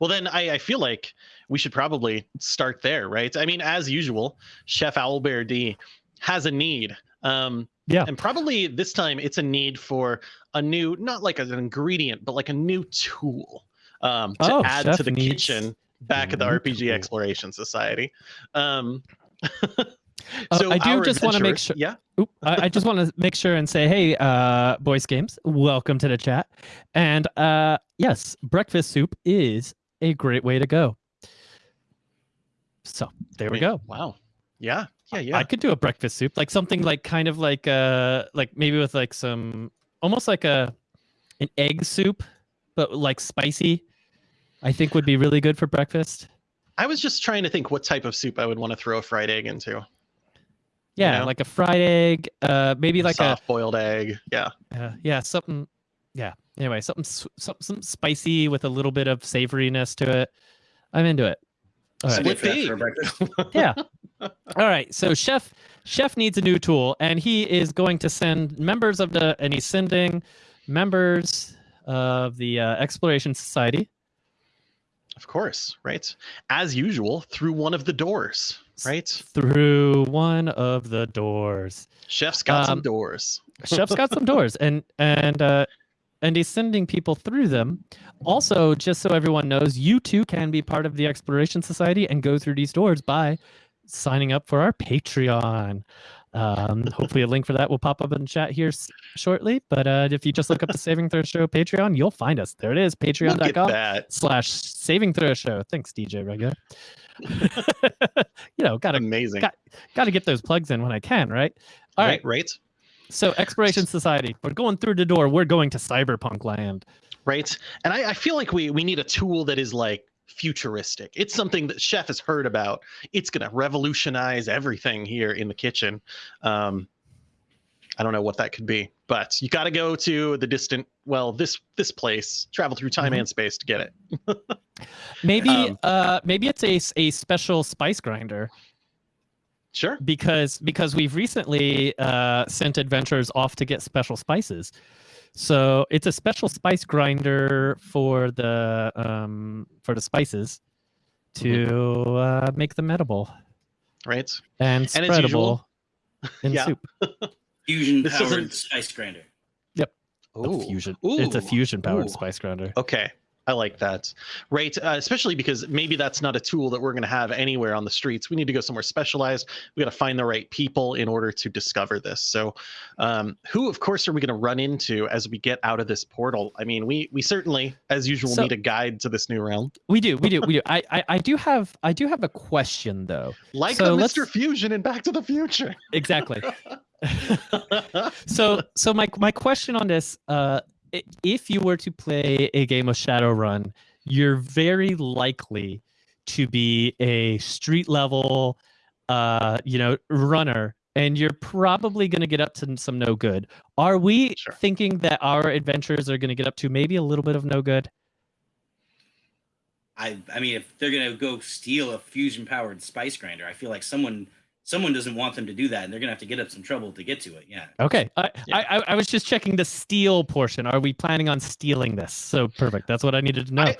Well, then I, I feel like we should probably start there, right? I mean, as usual, Chef Owlbear D has a need. Um, Yeah. And probably this time it's a need for a new, not like an ingredient, but like a new tool um, to Oh, add Chef to the kitchen back at the RPG tool. Exploration Society. Um, Uh, I do just wanna make sure- Yeah. Oop, I, I just want to make sure and say, hey, uh, Boys Games, welcome to the chat. And uh, yes, breakfast soup is a great way to go. So there we I mean, go. Wow. Yeah. Yeah. Yeah. I could do a breakfast soup, like something like kind of like uh like maybe with like some almost like a an egg soup, but like spicy. I think would be really good for breakfast. I was just trying to think what type of soup I would want to throw a fried egg into. Yeah, know? like a fried egg, uh maybe like a. soft boiled egg. Yeah. uh, yeah, something yeah. Anyway, something s- something, something spicy with a little bit of savoriness to it. I'm into it. All right. Split Good for that pea. for breakfast. yeah. All right. So chef chef needs a new tool, and he is going to send members of the and he's sending members of the uh, Exploration Society. Of course, right? As usual, through one of the doors, right? through one of the doors. Chef's got some Um, doors. Chef's got some doors, and and uh, and he's sending people through them. Also, just so everyone knows, you too can be part of the Exploration Society and go through these doors by signing up for our Patreon. Um, hopefully, a link for that will pop up in the chat here s- shortly. But uh, if you just look up the Saving Throw Show Patreon, you'll find us. There it is, patreon.com slash Saving Throw Show. Thanks, DJ Regular. you know, gotta Amazing. got- gotta get those plugs in when I can, right? All right. right, right, So Exploration Society, we're going through the door. We're going to cyberpunk land. right. And I, I feel like we we need a tool that is like futuristic. It's something that Chef has heard about. It's gonna revolutionize everything here in the kitchen. Um, I don't know what that could be. but you got to go to the distant, well, this this place, travel through time Mhm. and space to get it. Maybe Um, uh maybe it's a a special spice grinder Sure. because because we've recently uh sent adventurers off to get special spices. So it's a special spice grinder for the um for the spices to Mm-hmm. uh, make them edible Right. and And as usual- in Yeah. soup. Fusion powered spice grinder. Yep. Ooh. fusion. It's a fusion powered Ooh. spice grinder. Okay. I like that. Right. Uh, especially because maybe that's not a tool that we're going to have anywhere on the streets. We need to go somewhere specialized. We got to find the right people in order to discover this. So, um, who, of course, are we going to run into as we get out of this portal? I mean, we we certainly, as usual, So- need a guide to this new realm. We do, we do, we do. I, I I do have I do have a question though. Like So the Mr. Fusion in Back to the Future. Exactly. so so my my question on this uh if you were to play a game of shadowrun you're very likely to be a street level uh you know runner and you're probably going to get up to some no good are we Sure. thinking that our adventures are going to get up to maybe a little bit of no good I I mean, if they're gonna go steal a fusion powered spice grinder, I feel like someone someone doesn't want them to do that, and they're gonna have to get up some trouble to get to it. Yeah. okay I, Yeah. I I i was just checking the steal portion are we planning on stealing this so perfect that's what i needed to know I-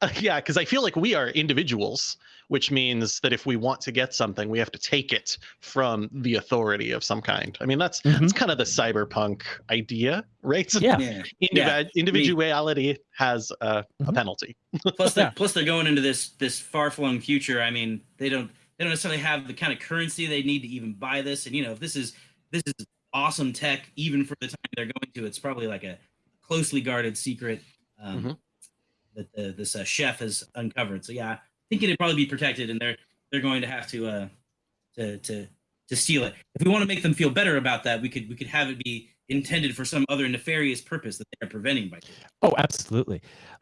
Uh, yeah, because I feel like we are individuals, which means that if we want to get something, we have to take it from the authority of some kind. I mean, that's Mhm. that's kind of the cyberpunk idea, right? yeah Yeah. Indivi- individuality has a, a Mhm. penalty. Plus, they're, Yeah. plus they're going into this this far flung future. I mean, they don't they don't necessarily have the kind of currency they need to even buy this. And you know, if this is this is awesome tech, even for the time they're going to, it's probably like a closely guarded secret um, Mhm. that the, this uh, chef has uncovered. So yeah, I think it'd probably be protected, and they're they're going to have to uh to to to steal it. If we want to make them feel better about that, we could we could have it be intended for some other nefarious purpose that they are preventing by doing. oh absolutely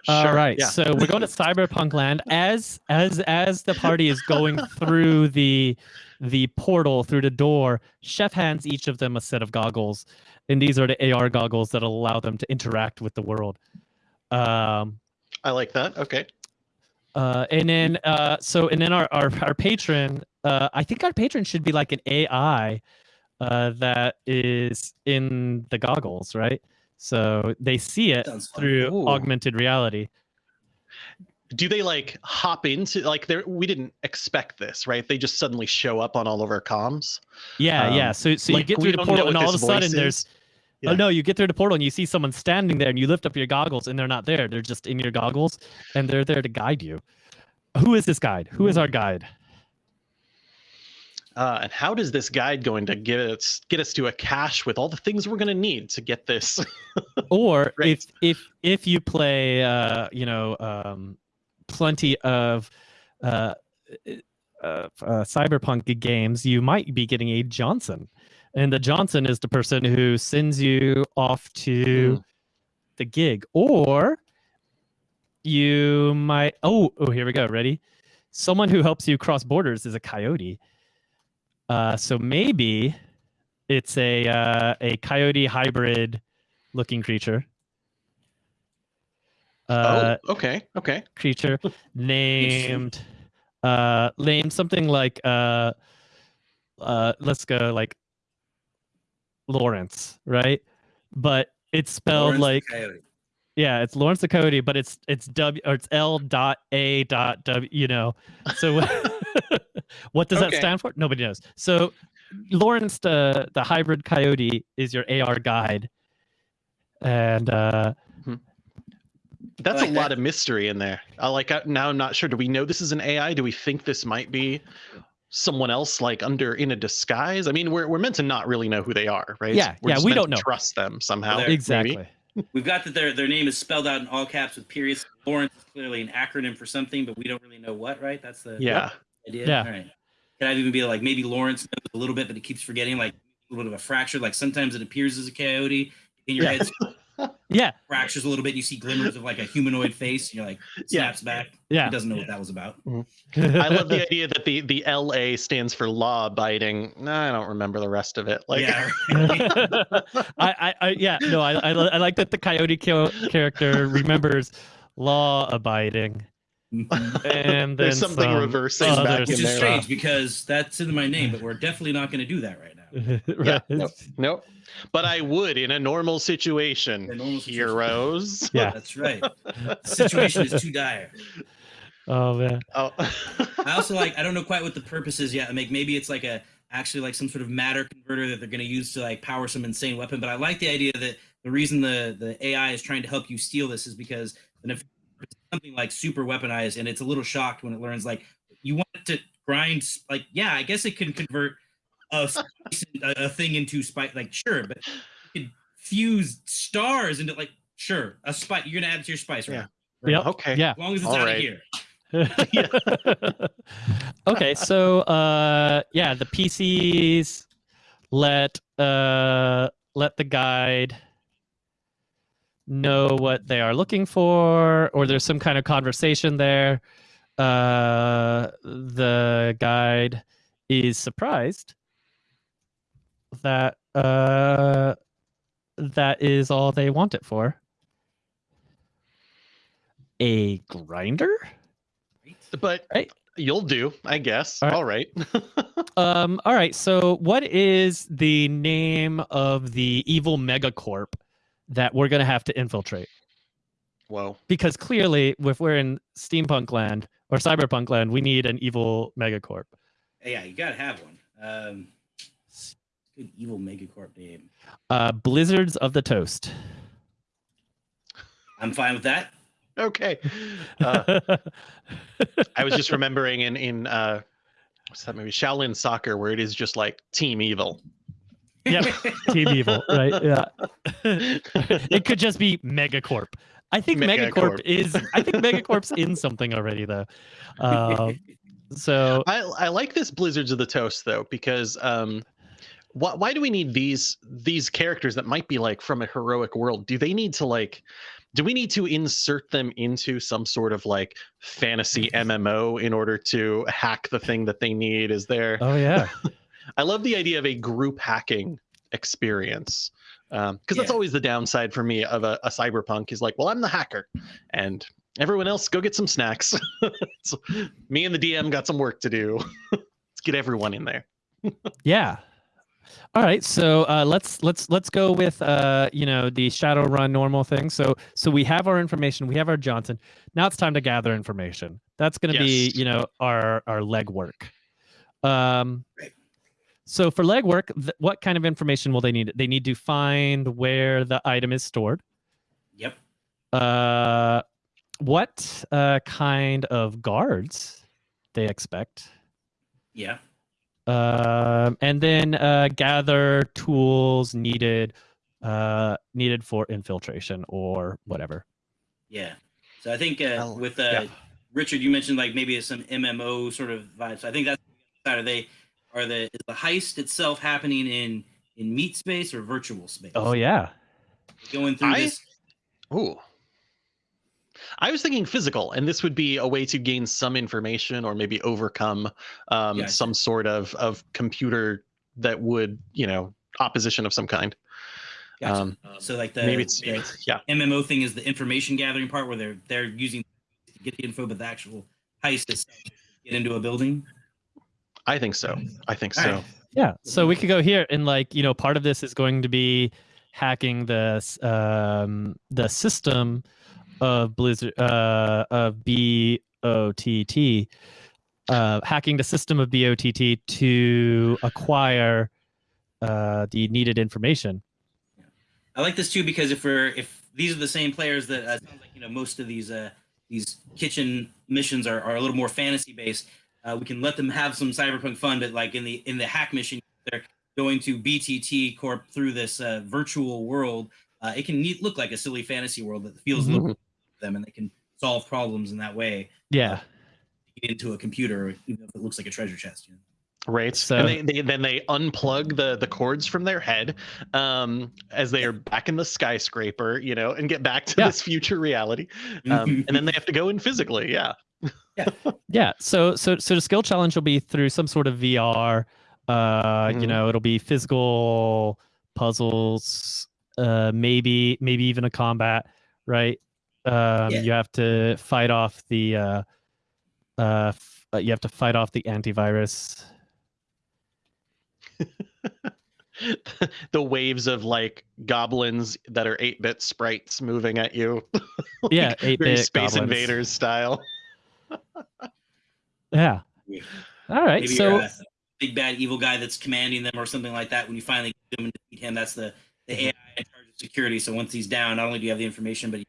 All right, Yeah. so we're going to Cyberpunk Land as as as the party is going through the the portal through the door. Chef hands each of them a set of goggles, and these are the AR goggles that allow them to interact with the world. Um, I like that. Okay. uh, and then uh, so and then our our, our patron, uh, I think our patron should be like an AI uh, that is in the goggles, right? So they see it through Ooh. augmented reality. Do they like hop into like there? We didn't expect this, right? They just suddenly show up on all of our comms. Yeah, yeah. Um, So so like, you get we through the don't portal and all of a sudden voice there's is. oh no, you get through the portal and you see someone standing there and you lift up your goggles and they're not there. They're just in your goggles and they're there to guide you. Who is this guide? Who is our guide? Uh, and how does this guide going to get us get us to a cache with all the things we're going to need to get this? Or if if if you play uh, you know, um plenty of uh, uh, uh cyberpunk games, you might be getting a Johnson. And the Johnson is the person who sends you off to Mm. the gig. Or you might oh oh here we go. Ready? Someone who helps you cross borders is a coyote. Uh so maybe it's a uh, a coyote hybrid looking creature. Uh, oh, okay, okay. creature named uh named something like uh uh let's go like Lawrence, right? But it's spelled Lawrence like Coyote. yeah, it's Lawrence the Coyote, but it's it's W or it's L dot A dot W, you know. So what does that stand for? Nobody knows. So Lawrence the the hybrid coyote is your AR guide. And uh That's like a lot of mystery in there. I like uh, now. I'm not sure. Do we know this is an AI? Do we think this might be someone else, like under in a disguise? I mean, we're we're meant to not really know who they are, right? Yeah, We're yeah, we don't know. Trust them somehow. They're- maybe. exactly. We've got that their their name is spelled out in all caps with periods. Lawrence is clearly an acronym for something, but we don't really know what. Right? That's the Yeah. Idea. Yeah. All right. Can I even be like maybe Lawrence knows a little bit, but he keeps forgetting like a little bit of a fracture. Like sometimes it appears as a coyote in your Yeah. head. Yeah, Yeah, fractures a little bit. You see glimmers of like a humanoid face. And you're like Yeah. snaps back. yeah. He doesn't know what that was about. Mm-hmm. I love the idea that the the LA stands for law abiding. No, I don't remember the rest of it. Like, yeah. I, I, I, yeah, no, I, I, I like that the coyote character remembers law abiding, Mm-hmm. and then There's something some reversing other back Which in is there. strange because that's in my name, but we're definitely not going to do that right now. Yeah, nope, nope. But I would in a normal situation. A normal situation. Heroes. Yeah. That's right. The situation is too dire. Oh man. Oh. I also like I don't know quite what the purpose is yet. I Like maybe it's like a actually like some sort of matter converter that they're going to use to like power some insane weapon. But I like the idea that the reason the the AI is trying to help you steal this is because and if it's something like super weaponized and it's a little shocked when it learns like you want it to grind like yeah I guess it can convert a spice- a, a thing into spice like sure but you can fuse stars into like sure a spice you're gonna add it to your spice right Yeah. Yep. Okay. Yeah. as long as it's All out right. of here okay, so uh yeah, the PCs let uh let the guide know what they are looking for or there's some kind of conversation there. Uh the guide is surprised that uh that is all they want it for. A grinder? But Right. you'll do, I guess. All right. All right. Um, all right. So, what is the name of the evil megacorp that we're going to have to infiltrate? Whoa. Because clearly, if we're in steampunk land or cyberpunk land, we need an evil megacorp. yeah you gotta have one um good evil megacorp name Uh, Blizzards of the Toast. I'm fine with that. Okay. Uh, I was just remembering in in uh, what's that movie? Shaolin Soccer, where it is just like Team Evil. Yep. Team Evil, right? Yeah. it could just be megacorp. I think megacorp, Megacorp. is. I think megacorp's in something already, though. Um, so I I like this Blizzards of the Toast though because um, why why do we need these these characters that might be like from a heroic world? Do they need to like? Do we need to insert them into some sort of like fantasy MMO in order to hack the thing that they need? Is there? Oh yeah. I love the idea of a group hacking experience because that's Yeah. always the downside for me of a, a cyberpunk is like, well, I'm the hacker, and everyone else go get some snacks. so me and the DM got some work to do. Let's get everyone in there. Yeah. All right, so uh, let's let's let's go with uh, you know the Shadowrun normal thing. So so we have our information, we have our Johnson. Now it's time to gather information. That's going to be you know our our legwork. Um, Right. So for legwork, th- what kind of information will they need? They need to find where the item is stored. Yep. Uh, what uh, kind of guards they expect? Yeah. um, and then uh, gather tools needed uh, needed for infiltration or whatever. Yeah. So I think uh, with uh, yeah. Richard, you mentioned like maybe it's some MMO sort of vibe. So I think that's are they are the is the heist itself happening in in meat space or virtual space? Oh yeah, Going through I- this. Ooh. I was thinking physical, and this would be a way to gain some information or maybe overcome um, Yeah, some sort of of computer that would, you know, opposition of some kind. Gotcha. Um, so like the, maybe it's the yeah. MMO thing is the information gathering part where they're they're using to get the info, but the actual heist is to get into a building. I think so. I think so. right. yeah. So we could go here and like you know part of this is going to be hacking the um, the system of Blizzard uh, of BOTT. Uh, hacking the system of BOTT to acquire uh, the needed information. I like this too because if we're if these are the same players that uh, sounds like you know most of these uh these kitchen missions are, are a little more fantasy based. Uh, we can let them have some cyberpunk fun, but like in the in the hack mission, they're going to BTT Corp through this uh, virtual world. Uh, it can neat, look like a silly fantasy world that feels Mhm. to them, and they can solve problems in that way. Yeah. Get into a computer, even if it looks like a treasure chest. You know? Right. So- and they, they then they unplug the the cords from their head um as they are back in the skyscraper, you know, and get back to Yeah. this future reality. Um, and then they have to go in physically. Yeah. Yeah. yeah. So so so the skill challenge will be through some sort of VR. Uh, you Mhm. know, it'll be physical puzzles. Uh, maybe maybe even a combat. Right. Um, Yeah. you have to fight off the. Uh, uh, uh, you have to fight off the antivirus. the waves of like goblins that are 8-bit sprites moving at you. Like, Yeah, 8-bit Space goblins. Invaders style. Yeah. Yeah. All right. Maybe so you're a big bad evil guy that's commanding them or something like that. When you finally get him and defeat him, that's the the Mm-hmm. AI in charge of security. So once he's down, not only do you have the information, but you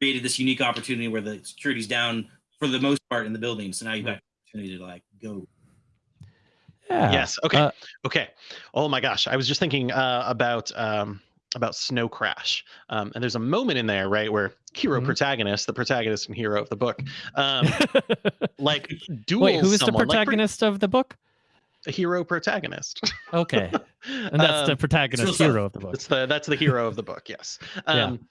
created this unique opportunity where the security's down for the most part in the building. So now you've got opportunity to like go. yeah. Yes. Okay. Uh, okay. Oh my gosh. I was just thinking uh, about um, about Snow Crash, um, and there's a moment in there, right, where Hiro Mhm. protagonist, the protagonist and hero of the book, um, like duels Wait, who is the someone, like, protagonist of the book? a Hiro Protagonist. Okay, and that's the Um, protagonist what's up. hero of the book. That's the that's the hero of the book. Yes. Yeah. Um,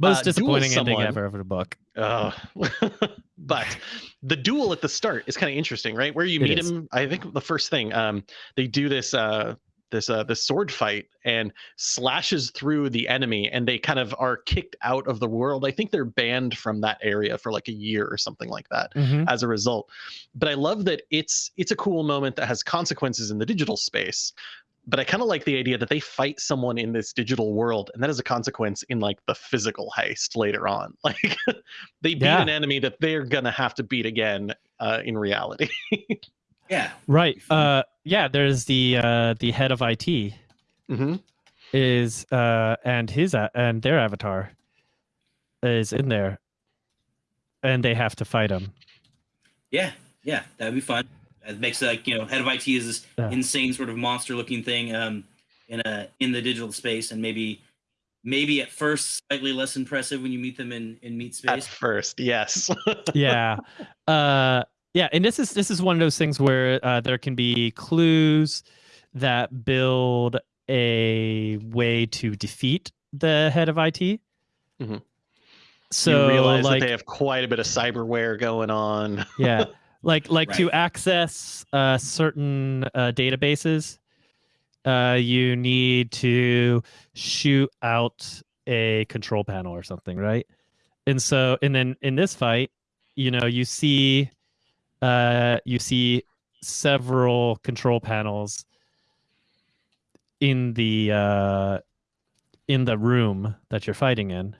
Most uh, disappointing ending someone- ever of the book. Uh, but the duel at the start is kind of interesting, right? Where you It meet is. him, I think the first thing, um, they do this uh this uh this sword fight and slashes through the enemy and they kind of are kicked out of the world. I think they're banned from that area for like a year or something like that Mhm. as a result. But I love that it's it's a cool moment that has consequences in the digital space. But I kind of like the idea that they fight someone in this digital world, and that is a consequence in like the physical heist later on. Like they beat Yeah. an enemy that they're gonna have to beat again uh, in reality. Yeah. Right. Uh, yeah. There's the uh, the head of IT hmm is uh, and his a- and their avatar is in there, and they have to fight him. Yeah. Yeah. That'd be fun. It makes like you know, head of IT is this Yeah. insane sort of monster looking thing um in a in the digital space and maybe maybe at first slightly less impressive when you meet them in in meat space. At first, yes. yeah uh yeah and this is this is one of those things where uh, there can be clues that build a way to defeat the head of IT Mhm. so you realize like that they have quite a bit of cyberware going on. yeah like like to access uh certain uh databases uh you need to shoot out a control panel or something right and so and then in this fight you know you see uh you see several control panels in the uh in the room that you're fighting in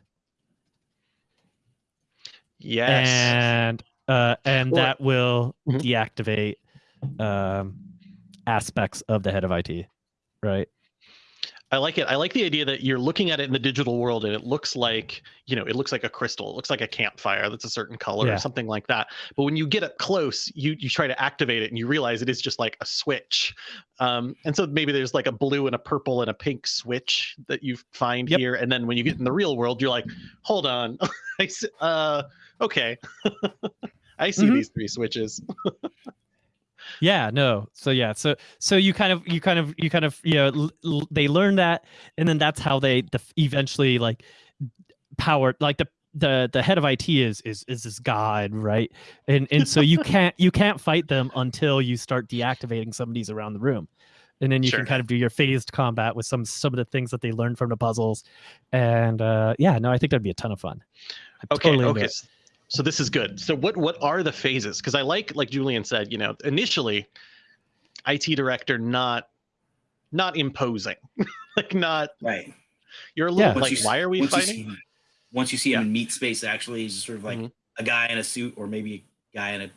Yes. and uh, and Well- that will Mhm. deactivate um, aspects of the head of IT, right? I like it. I like the idea that you're looking at it in the digital world and it looks like, you know, it looks like a crystal. It looks like a campfire that's a certain color Yeah. or something like that. But when you get up close, you you try to activate it and you realize it is just like a switch. Um, and so maybe there's like a blue and a purple and a pink switch that you find Yep. here. And then when you get in the real world, you're like, hold on. I uh, okay. I see Mhm. these three switches. Yeah, no. So yeah, so so you kind of you kind of you kind of you know they learn that, and then that's how they eventually like power like the the the head of IT is is is this god, right? And and so you can't you can't fight them until you start deactivating some of these around the room. And then you Sure. can kind of do your phased combat with some some of the things that they learned from the puzzles. And uh yeah, no, I think that'd be a ton of fun. I'm Okay, totally okay. It. s- So this is good. So what what are the phases? Because I like like Julian said, you know, initially, IT director not not imposing, like not Right. you're a little Yeah. Like you why are we once you fighting? see- once you see him in meat space, actually, he's sort of like Mhm. a guy in a suit, or maybe a guy in a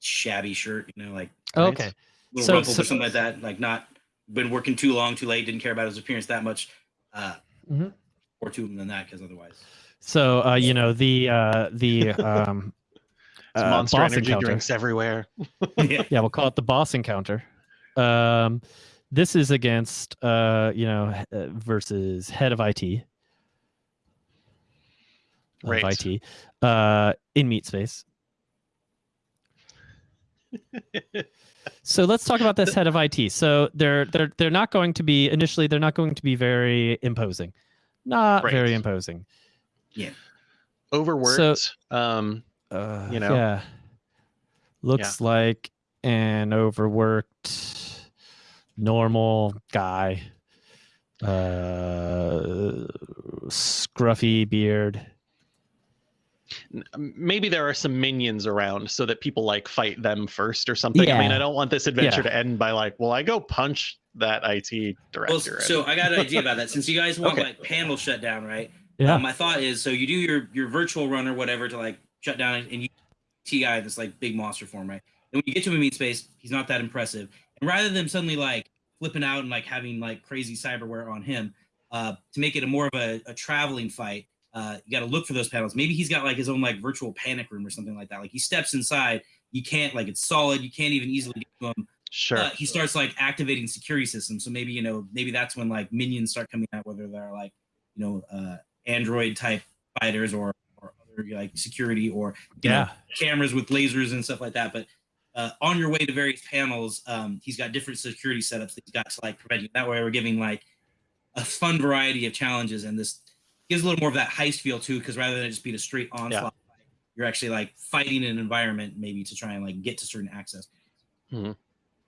shabby shirt. You know, like Right. Okay. little So- rumples so- or something like that. Like not been working too long, too late, didn't care about his appearance that much. Uh, Mhm. Or to him than that, because otherwise, So uh, you know the uh, the um, uh, monster boss energy encounter. drinks everywhere. yeah, Yeah, we'll call it the boss encounter. Um, this is against uh, you know uh, versus head of IT. Of Right. IT uh, in meat space. So let's talk about this head of IT. So they're they're they're not going to be initially they're not going to be very imposing. Not Right. very imposing. Overworked. um, Uh, You know? Yeah. Looks like an overworked normal guy. Uh scruffy beard. maybe there are some minions around so that people like fight them first or something. I mean, I don't want this adventure Yeah. to end by like, well, I go punch that IT director. Well, so I got an idea about that. Since you guys want Okay. like panel shutdown, right? Yeah. Um, my thought is so you do your your virtual run or whatever to like shut down and you T guy this like big monster form, right? And when you get to him in meat space, he's not that impressive. And rather than suddenly like flipping out and like having like crazy cyberware on him, uh, to make it a more of a, a traveling fight, uh, you got to look for those panels. Maybe he's got like his own like virtual panic room or something like that. Like he steps inside, you can't like it's solid, you can't even easily get to him sure. uh, he starts like activating security systems. So maybe you know maybe that's when like minions start coming out, whether they're like you know uh, android type fighters or or other like security or you know, Yeah. cameras with lasers and stuff like that. But uh, on your way to various panels, um, he's got different security setups that he's got to like prevent you. That way, we're giving like a fun variety of challenges, and this gives a little more of that heist feel too. Because rather than just being a straight onslaught, fight, you're actually like fighting an environment maybe to try and like get to certain access. Mhm.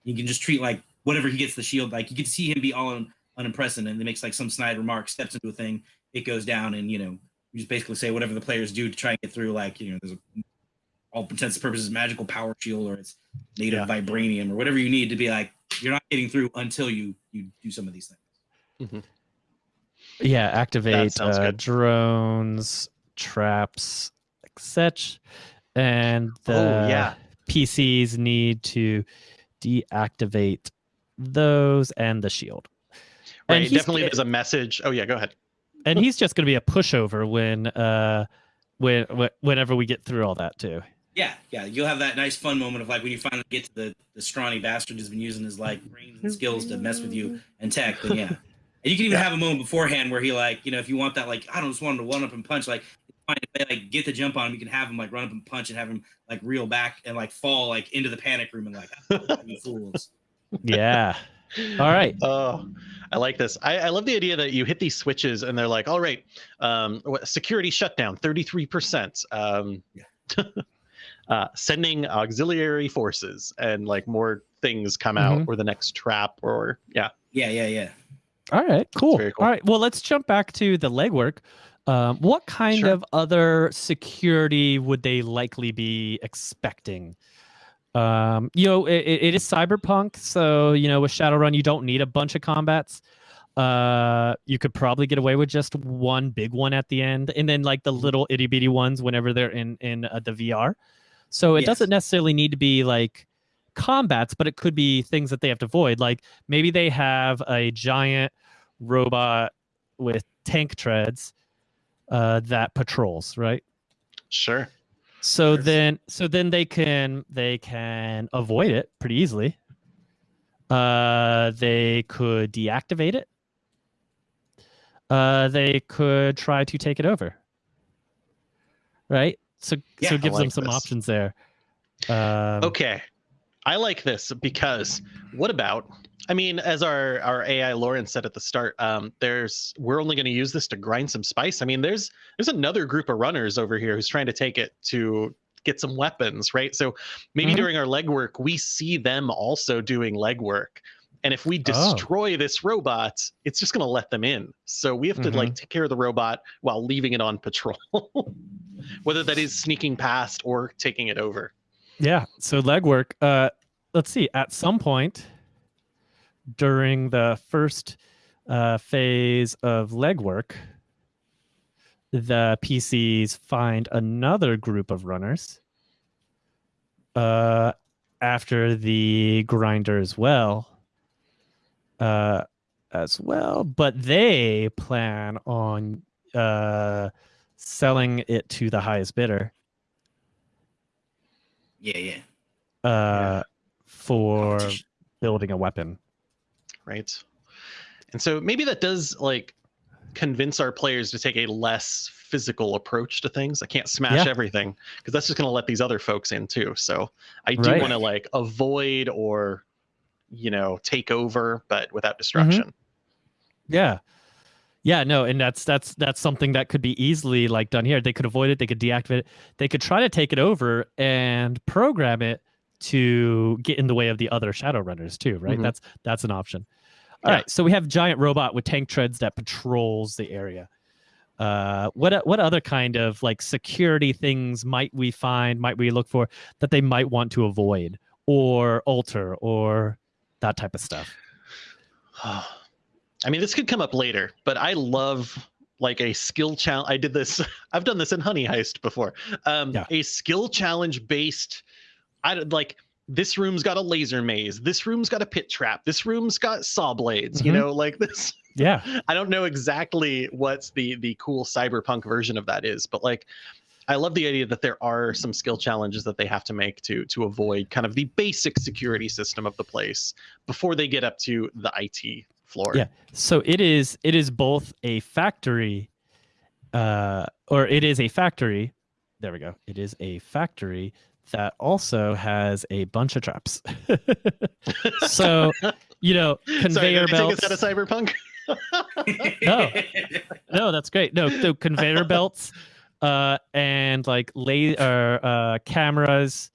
You can just treat like whatever he gets the shield. Like you can see him be all un- unimpressive, and he makes like some snide remark, steps into a thing, it goes down, and you know you just basically say whatever the players do to try and get through. Like you know, there's a all intents and purposes magical power shield or it's made of Yeah. vibranium or whatever you need to be like you're not getting through until you you do some of these things. Yeah, activate uh, drones, traps, like such, and the Oh, yeah. PCs need to deactivate those and the shield. And right. he's Definitely, there's a message. Oh yeah, go ahead. And he's just going to be a pushover when uh when wh- whenever we get through all that too. Yeah, yeah, you'll have that nice fun moment of like when you finally get to the the scrawny bastard who's been using his like brains and skills to mess with you and tech. Then yeah, and you can even have a moment beforehand where he like you know if you want that like I don't just want him to one up and punch like find a way, like get the jump on him. You can have him like run up and punch and have him like reel back and like fall like into the panic room and like you fools. Yeah. all right. Oh, I like this. I, I love the idea that you hit these switches and they're like, all right, um, security shutdown, 33%. Um, uh, sending auxiliary forces and like more things come out Mhm. or the next trap or yeah. Yeah, yeah, yeah. All right, cool. cool. All right, well, let's jump back to the legwork. Um, what kind Sure. of other security would they likely be expecting? Um, you know, it, it is cyberpunk, so you know, with Shadowrun, you don't need a bunch of combats. Uh, you could probably get away with just one big one at the end, and then like the Mm-hmm. little itty bitty ones whenever they're in in uh, the VR. So it Yes. doesn't necessarily need to be like combats, but it could be things that they have to avoid. Like maybe they have a giant robot with tank treads uh, that patrols, right? Sure. So then, so then they can they can avoid it pretty easily. Uh, they could deactivate it. Uh, they could try to take it over. Right. So Yeah, so it gives them some this. options there. Um, Okay. I like this because what about I mean, as our our AI Lawrence said at the start, um, there's we're only going to use this to grind some spice. I mean, there's there's another group of runners over here who's trying to take it to get some weapons, right? So maybe Mhm. during our legwork, we see them also doing legwork. And if we Oh. destroy this robot, it's just going to let them in. So we have to like take care of the robot while leaving it on patrol, whether that is sneaking past or taking it over. Yeah. So legwork. Uh, let's see. At some point during the first uh, phase of legwork, the PCs find another group of runners. Uh, after the grinder as well. Uh, as well, but they plan on uh selling it to the highest bidder. Yeah, yeah. uh, for building a weapon. Right and so maybe that does like convince our players to take a less physical approach to things. I can't smash Yeah. everything because that's just going to let these other folks in too. So I do Right. want to like avoid or you know take over, but without mm-hmm. destruction. Yeah. Yeah, no, and that's that's that's something that could be easily like done here. They could avoid it, they could deactivate it, they could try to take it over and program it to get in the way of the other shadow runners too, right? Mhm. That's that's an option. All right, Yeah. so we have giant robot with tank treads that patrols the area. Uh, what what other kind of like security things might we find, might we look for that they might want to avoid or alter or that type of stuff? I mean, this could come up later, but I love like a skill challenge. I did this. I've done this in Honey Heist before. Um, Yeah. A skill challenge based. I like this room's got a laser maze. This room's got a pit trap. This room's got saw blades. You Mhm. know, like this. Yeah. I don't know exactly what's the the cool cyberpunk version of that is, but like. I love the idea that there are some skill challenges that they have to make to to avoid kind of the basic security system of the place before they get up to the IT floor. Yeah. So it is it is both a factory uh or it is a factory. There we go. It is a factory that also has a bunch of traps. so, you know, Sorry, conveyor did I take us out of cyberpunk? No. no, that's great. No, so conveyor belts uh and like lay or uh cameras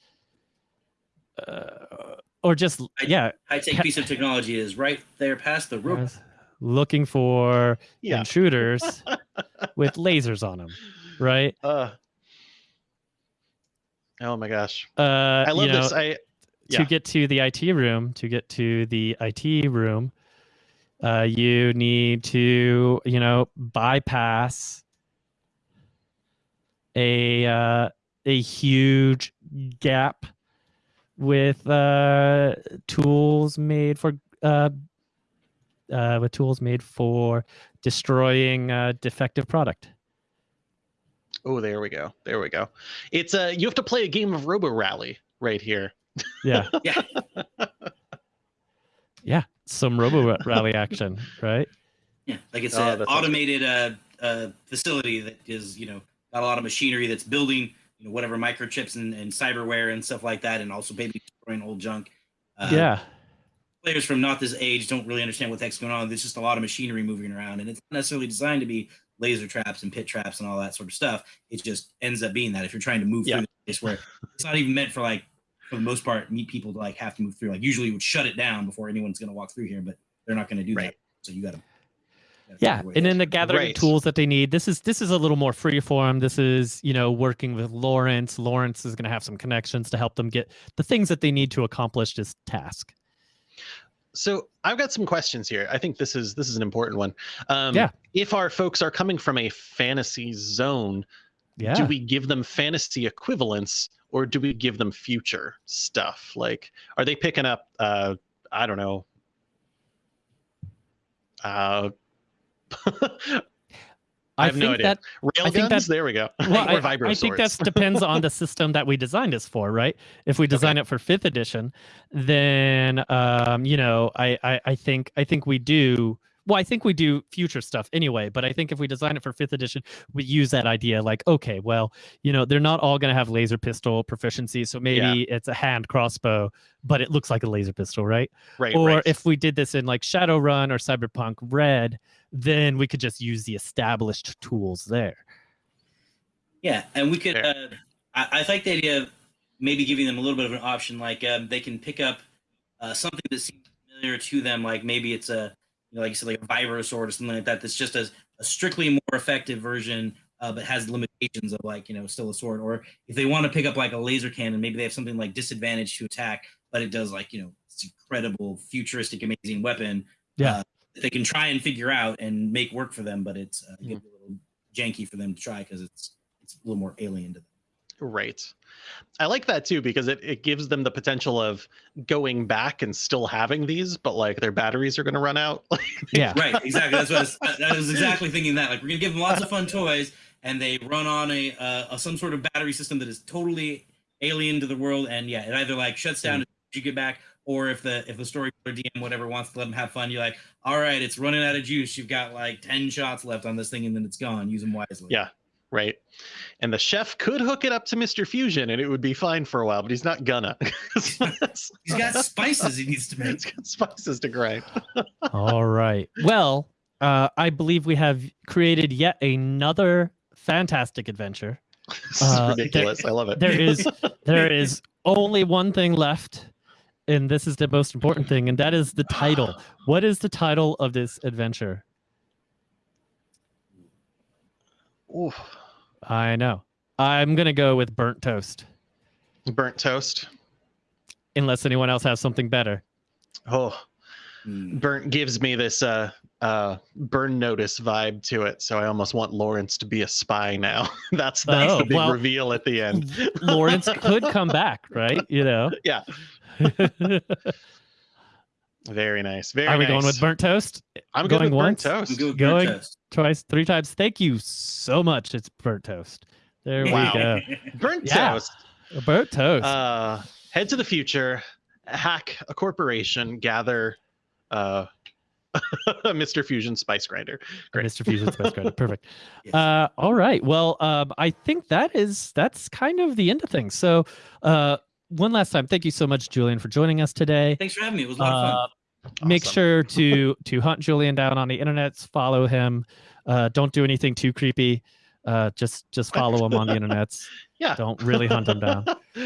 uh, or just I- yeah, High tech piece of technology is right there past the roof. looking for Yeah. intruders with lasers on them, right? Uh, oh my gosh, Uh, I love you know, this. I to get to the IT room, to get to the IT room, uh, you need to, you know, bypass a uh, a huge gap with uh, tools made for uh, uh, with tools made for destroying uh, defective product. Oh, there we go. There we go. It's uh you have to play a game of Robo Rally right here. Yeah. Yeah. yeah. Some Robo Rally action, right? Yeah, like it's Oh, an automated uh, uh, facility that is, you know, got a lot of machinery that's building, you know, whatever microchips and, and cyberware and stuff like that, and also maybe destroying old junk. Uh, yeah. Players from not this age don't really understand what the heck's going on. There's just a lot of machinery moving around, and it's not necessarily designed to be laser traps and pit traps and all that sort of stuff. It just ends up being that if you're trying to move Yeah. through the place where it's not even meant for like, for the most part, meat people to like have to move through. Like usually you would shut it down before anyone's going to walk through here, but they're not going to do Right. that. So you got to. yeah and then the gathering Right. tools that they need this is this is a little more free form this is you know working with lawrence lawrence is going to have some connections to help them get the things that they need to accomplish this task So I've got some questions here. I think this is this is an important one. Um, Yeah. If our folks are coming from a fantasy zone, yeah do we give them fantasy equivalents or do we give them future stuff? Like, are they picking up? Uh, I don't know. Uh, I i have think no idea. that rail I think guns. that- there we go. well, I, I think that depends on the system that we designed this for, right? If we design it for fifth edition, then um, you know, I, I I think I think we do. Well, I think we do future stuff anyway, but I think if we design it for fifth edition, we use that idea like, okay, well, you know, they're not all going to have laser pistol proficiency, so maybe it's a hand crossbow, but it looks like a laser pistol, right? right. or right. if we did this in like Shadowrun or Cyberpunk Red, then we could just use the established tools there. Yeah, and we could. Uh, I, I like the idea of maybe giving them a little bit of an option, like um, they can pick up uh, something that seems familiar to them, like maybe it's a, you know, like you said, like a virus sword or something like that. That's just a, a strictly more effective version, uh, but has limitations of like you know still a sword. Or if they want to pick up like a laser cannon, maybe they have something like disadvantage to attack, but it does like you know it's incredible, futuristic, amazing weapon. Yeah. uh, that they can try and figure out and make work for them, but it's uh, Mhm. a little janky for them to try because it's it's a little more alien to them. Right. I like that too because it, it gives them the potential of going back and still having these, but like their batteries are going to run out. Yeah. Right, exactly. That's what I was, I I was exactly thinking that. Like we're gonna give them lots of fun toys, and they run on a, uh, a some sort of battery system that is totally alien to the world, and yeah, it either like shuts down as you get back, or if the if the story or DM whatever wants to let them have fun, you're like, all right, it's running out of juice. You've got like ten shots left on this thing, and then it's gone. Use them wisely. Yeah. Right? And the chef could hook it up to Mr. Fusion and it would be fine for a while, but he's not gonna. He's got spices he needs to make. He's got spices to grind. All right. Well, uh, I believe we have created yet another fantastic adventure. This is Uh, there- ridiculous. I love it. There is there is only one thing left, and this is the most important thing, and that is the title. What is the title of this adventure? Oof. I know. I'm gonna go with burnt toast, Burnt toast. unless anyone else has something better. Oh, Hmm. burnt gives me this uh uh burn notice vibe to it. So I almost want Lawrence to be a spy now. that's that's Oh, the big well, reveal at the end. Lawrence could come back, right? You know. Yeah. Very nice. Very Are we nice. going with burnt toast? I'm going going with once? burnt I'm toast. good with Going- toast. Twice, three times. Thank you so much. It's burnt toast. There Wow. we go. Burnt Yeah. toast. Burnt toast. Uh, head to the future, hack a corporation, gather uh, Mr. Fusion Spice Grinder. great. Mr. Fusion Spice Grinder. Perfect. Yes. Uh, all right. Well, um, I think that is that's kind of the end of things. So, uh, one last time, thank you so much, Julian, for joining us today. Thanks for having me. It was a lot of fun. Uh, Make sure to to hunt Julian down on the internet. Follow him. Uh, don't do anything too creepy. Uh, just just follow him on the internet. Yeah. Don't really hunt him down.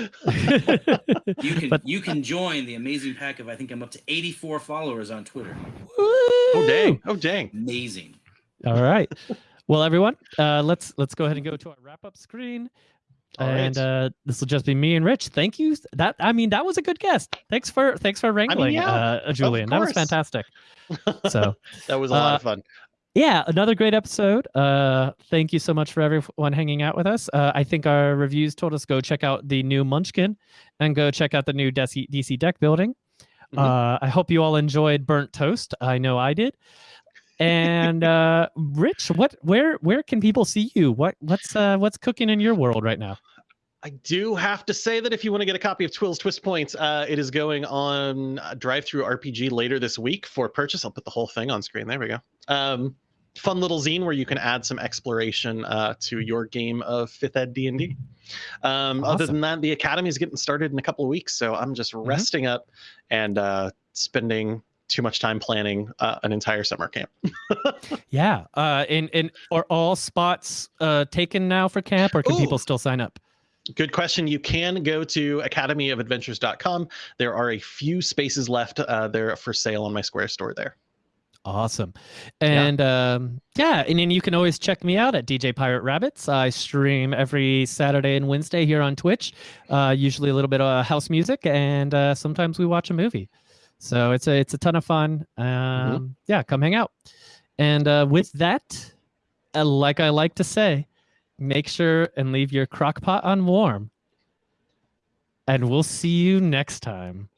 You can but you can join the amazing pack of I think I'm up to 84 followers on Twitter. oh dang! Oh dang! Amazing. All right. Well, everyone, uh, let's let's go ahead and go to our wrap up screen. All right. and uh, this will just be me and Rich. Thank you. That I mean, that was a good guest. Thanks for thanks for wrangling, yeah, uh, Julian. That was fantastic. So that was a lot uh, of fun. yeah, another great episode. Uh, thank you so much for everyone hanging out with us. Uh, I think our reviews told us go check out the new Munchkin and go check out the new DC, DC deck building. Mhm. Uh, I hope you all enjoyed burnt toast. I know I did. And uh, Rich, what where where can people see you? What what's uh, what's cooking in your world right now? I do have to say that if you want to get a copy of Twill's Twist Points, uh, it is going on DriveThruRPG later this week for purchase. I'll put the whole thing on screen. There we go. Um, fun little zine where you can add some exploration uh, to your game of Fifth Ed D and D. Um, Other than that, the academy is getting started in a couple of weeks, so I'm just resting up and uh, spending too much time planning uh, an entire summer camp. Yeah. Uh, and and are all spots uh taken now for camp, or can Ooh. people still sign up? Good question. You can go to academyofadventures.com. There are a few spaces left. Uh, they're for sale on my Square store there. Awesome. Yeah. And um, yeah, and then you can always check me out at DJ Pirate Rabbits. I stream every Saturday and Wednesday here on Twitch. Uh, usually a little bit of house music, and uh, sometimes we watch a movie. So it's a it's a ton of fun. Um, Yeah, come hang out. And uh, with that, uh, like I like to say, make sure and leave your crock pot on warm. And we'll see you next time.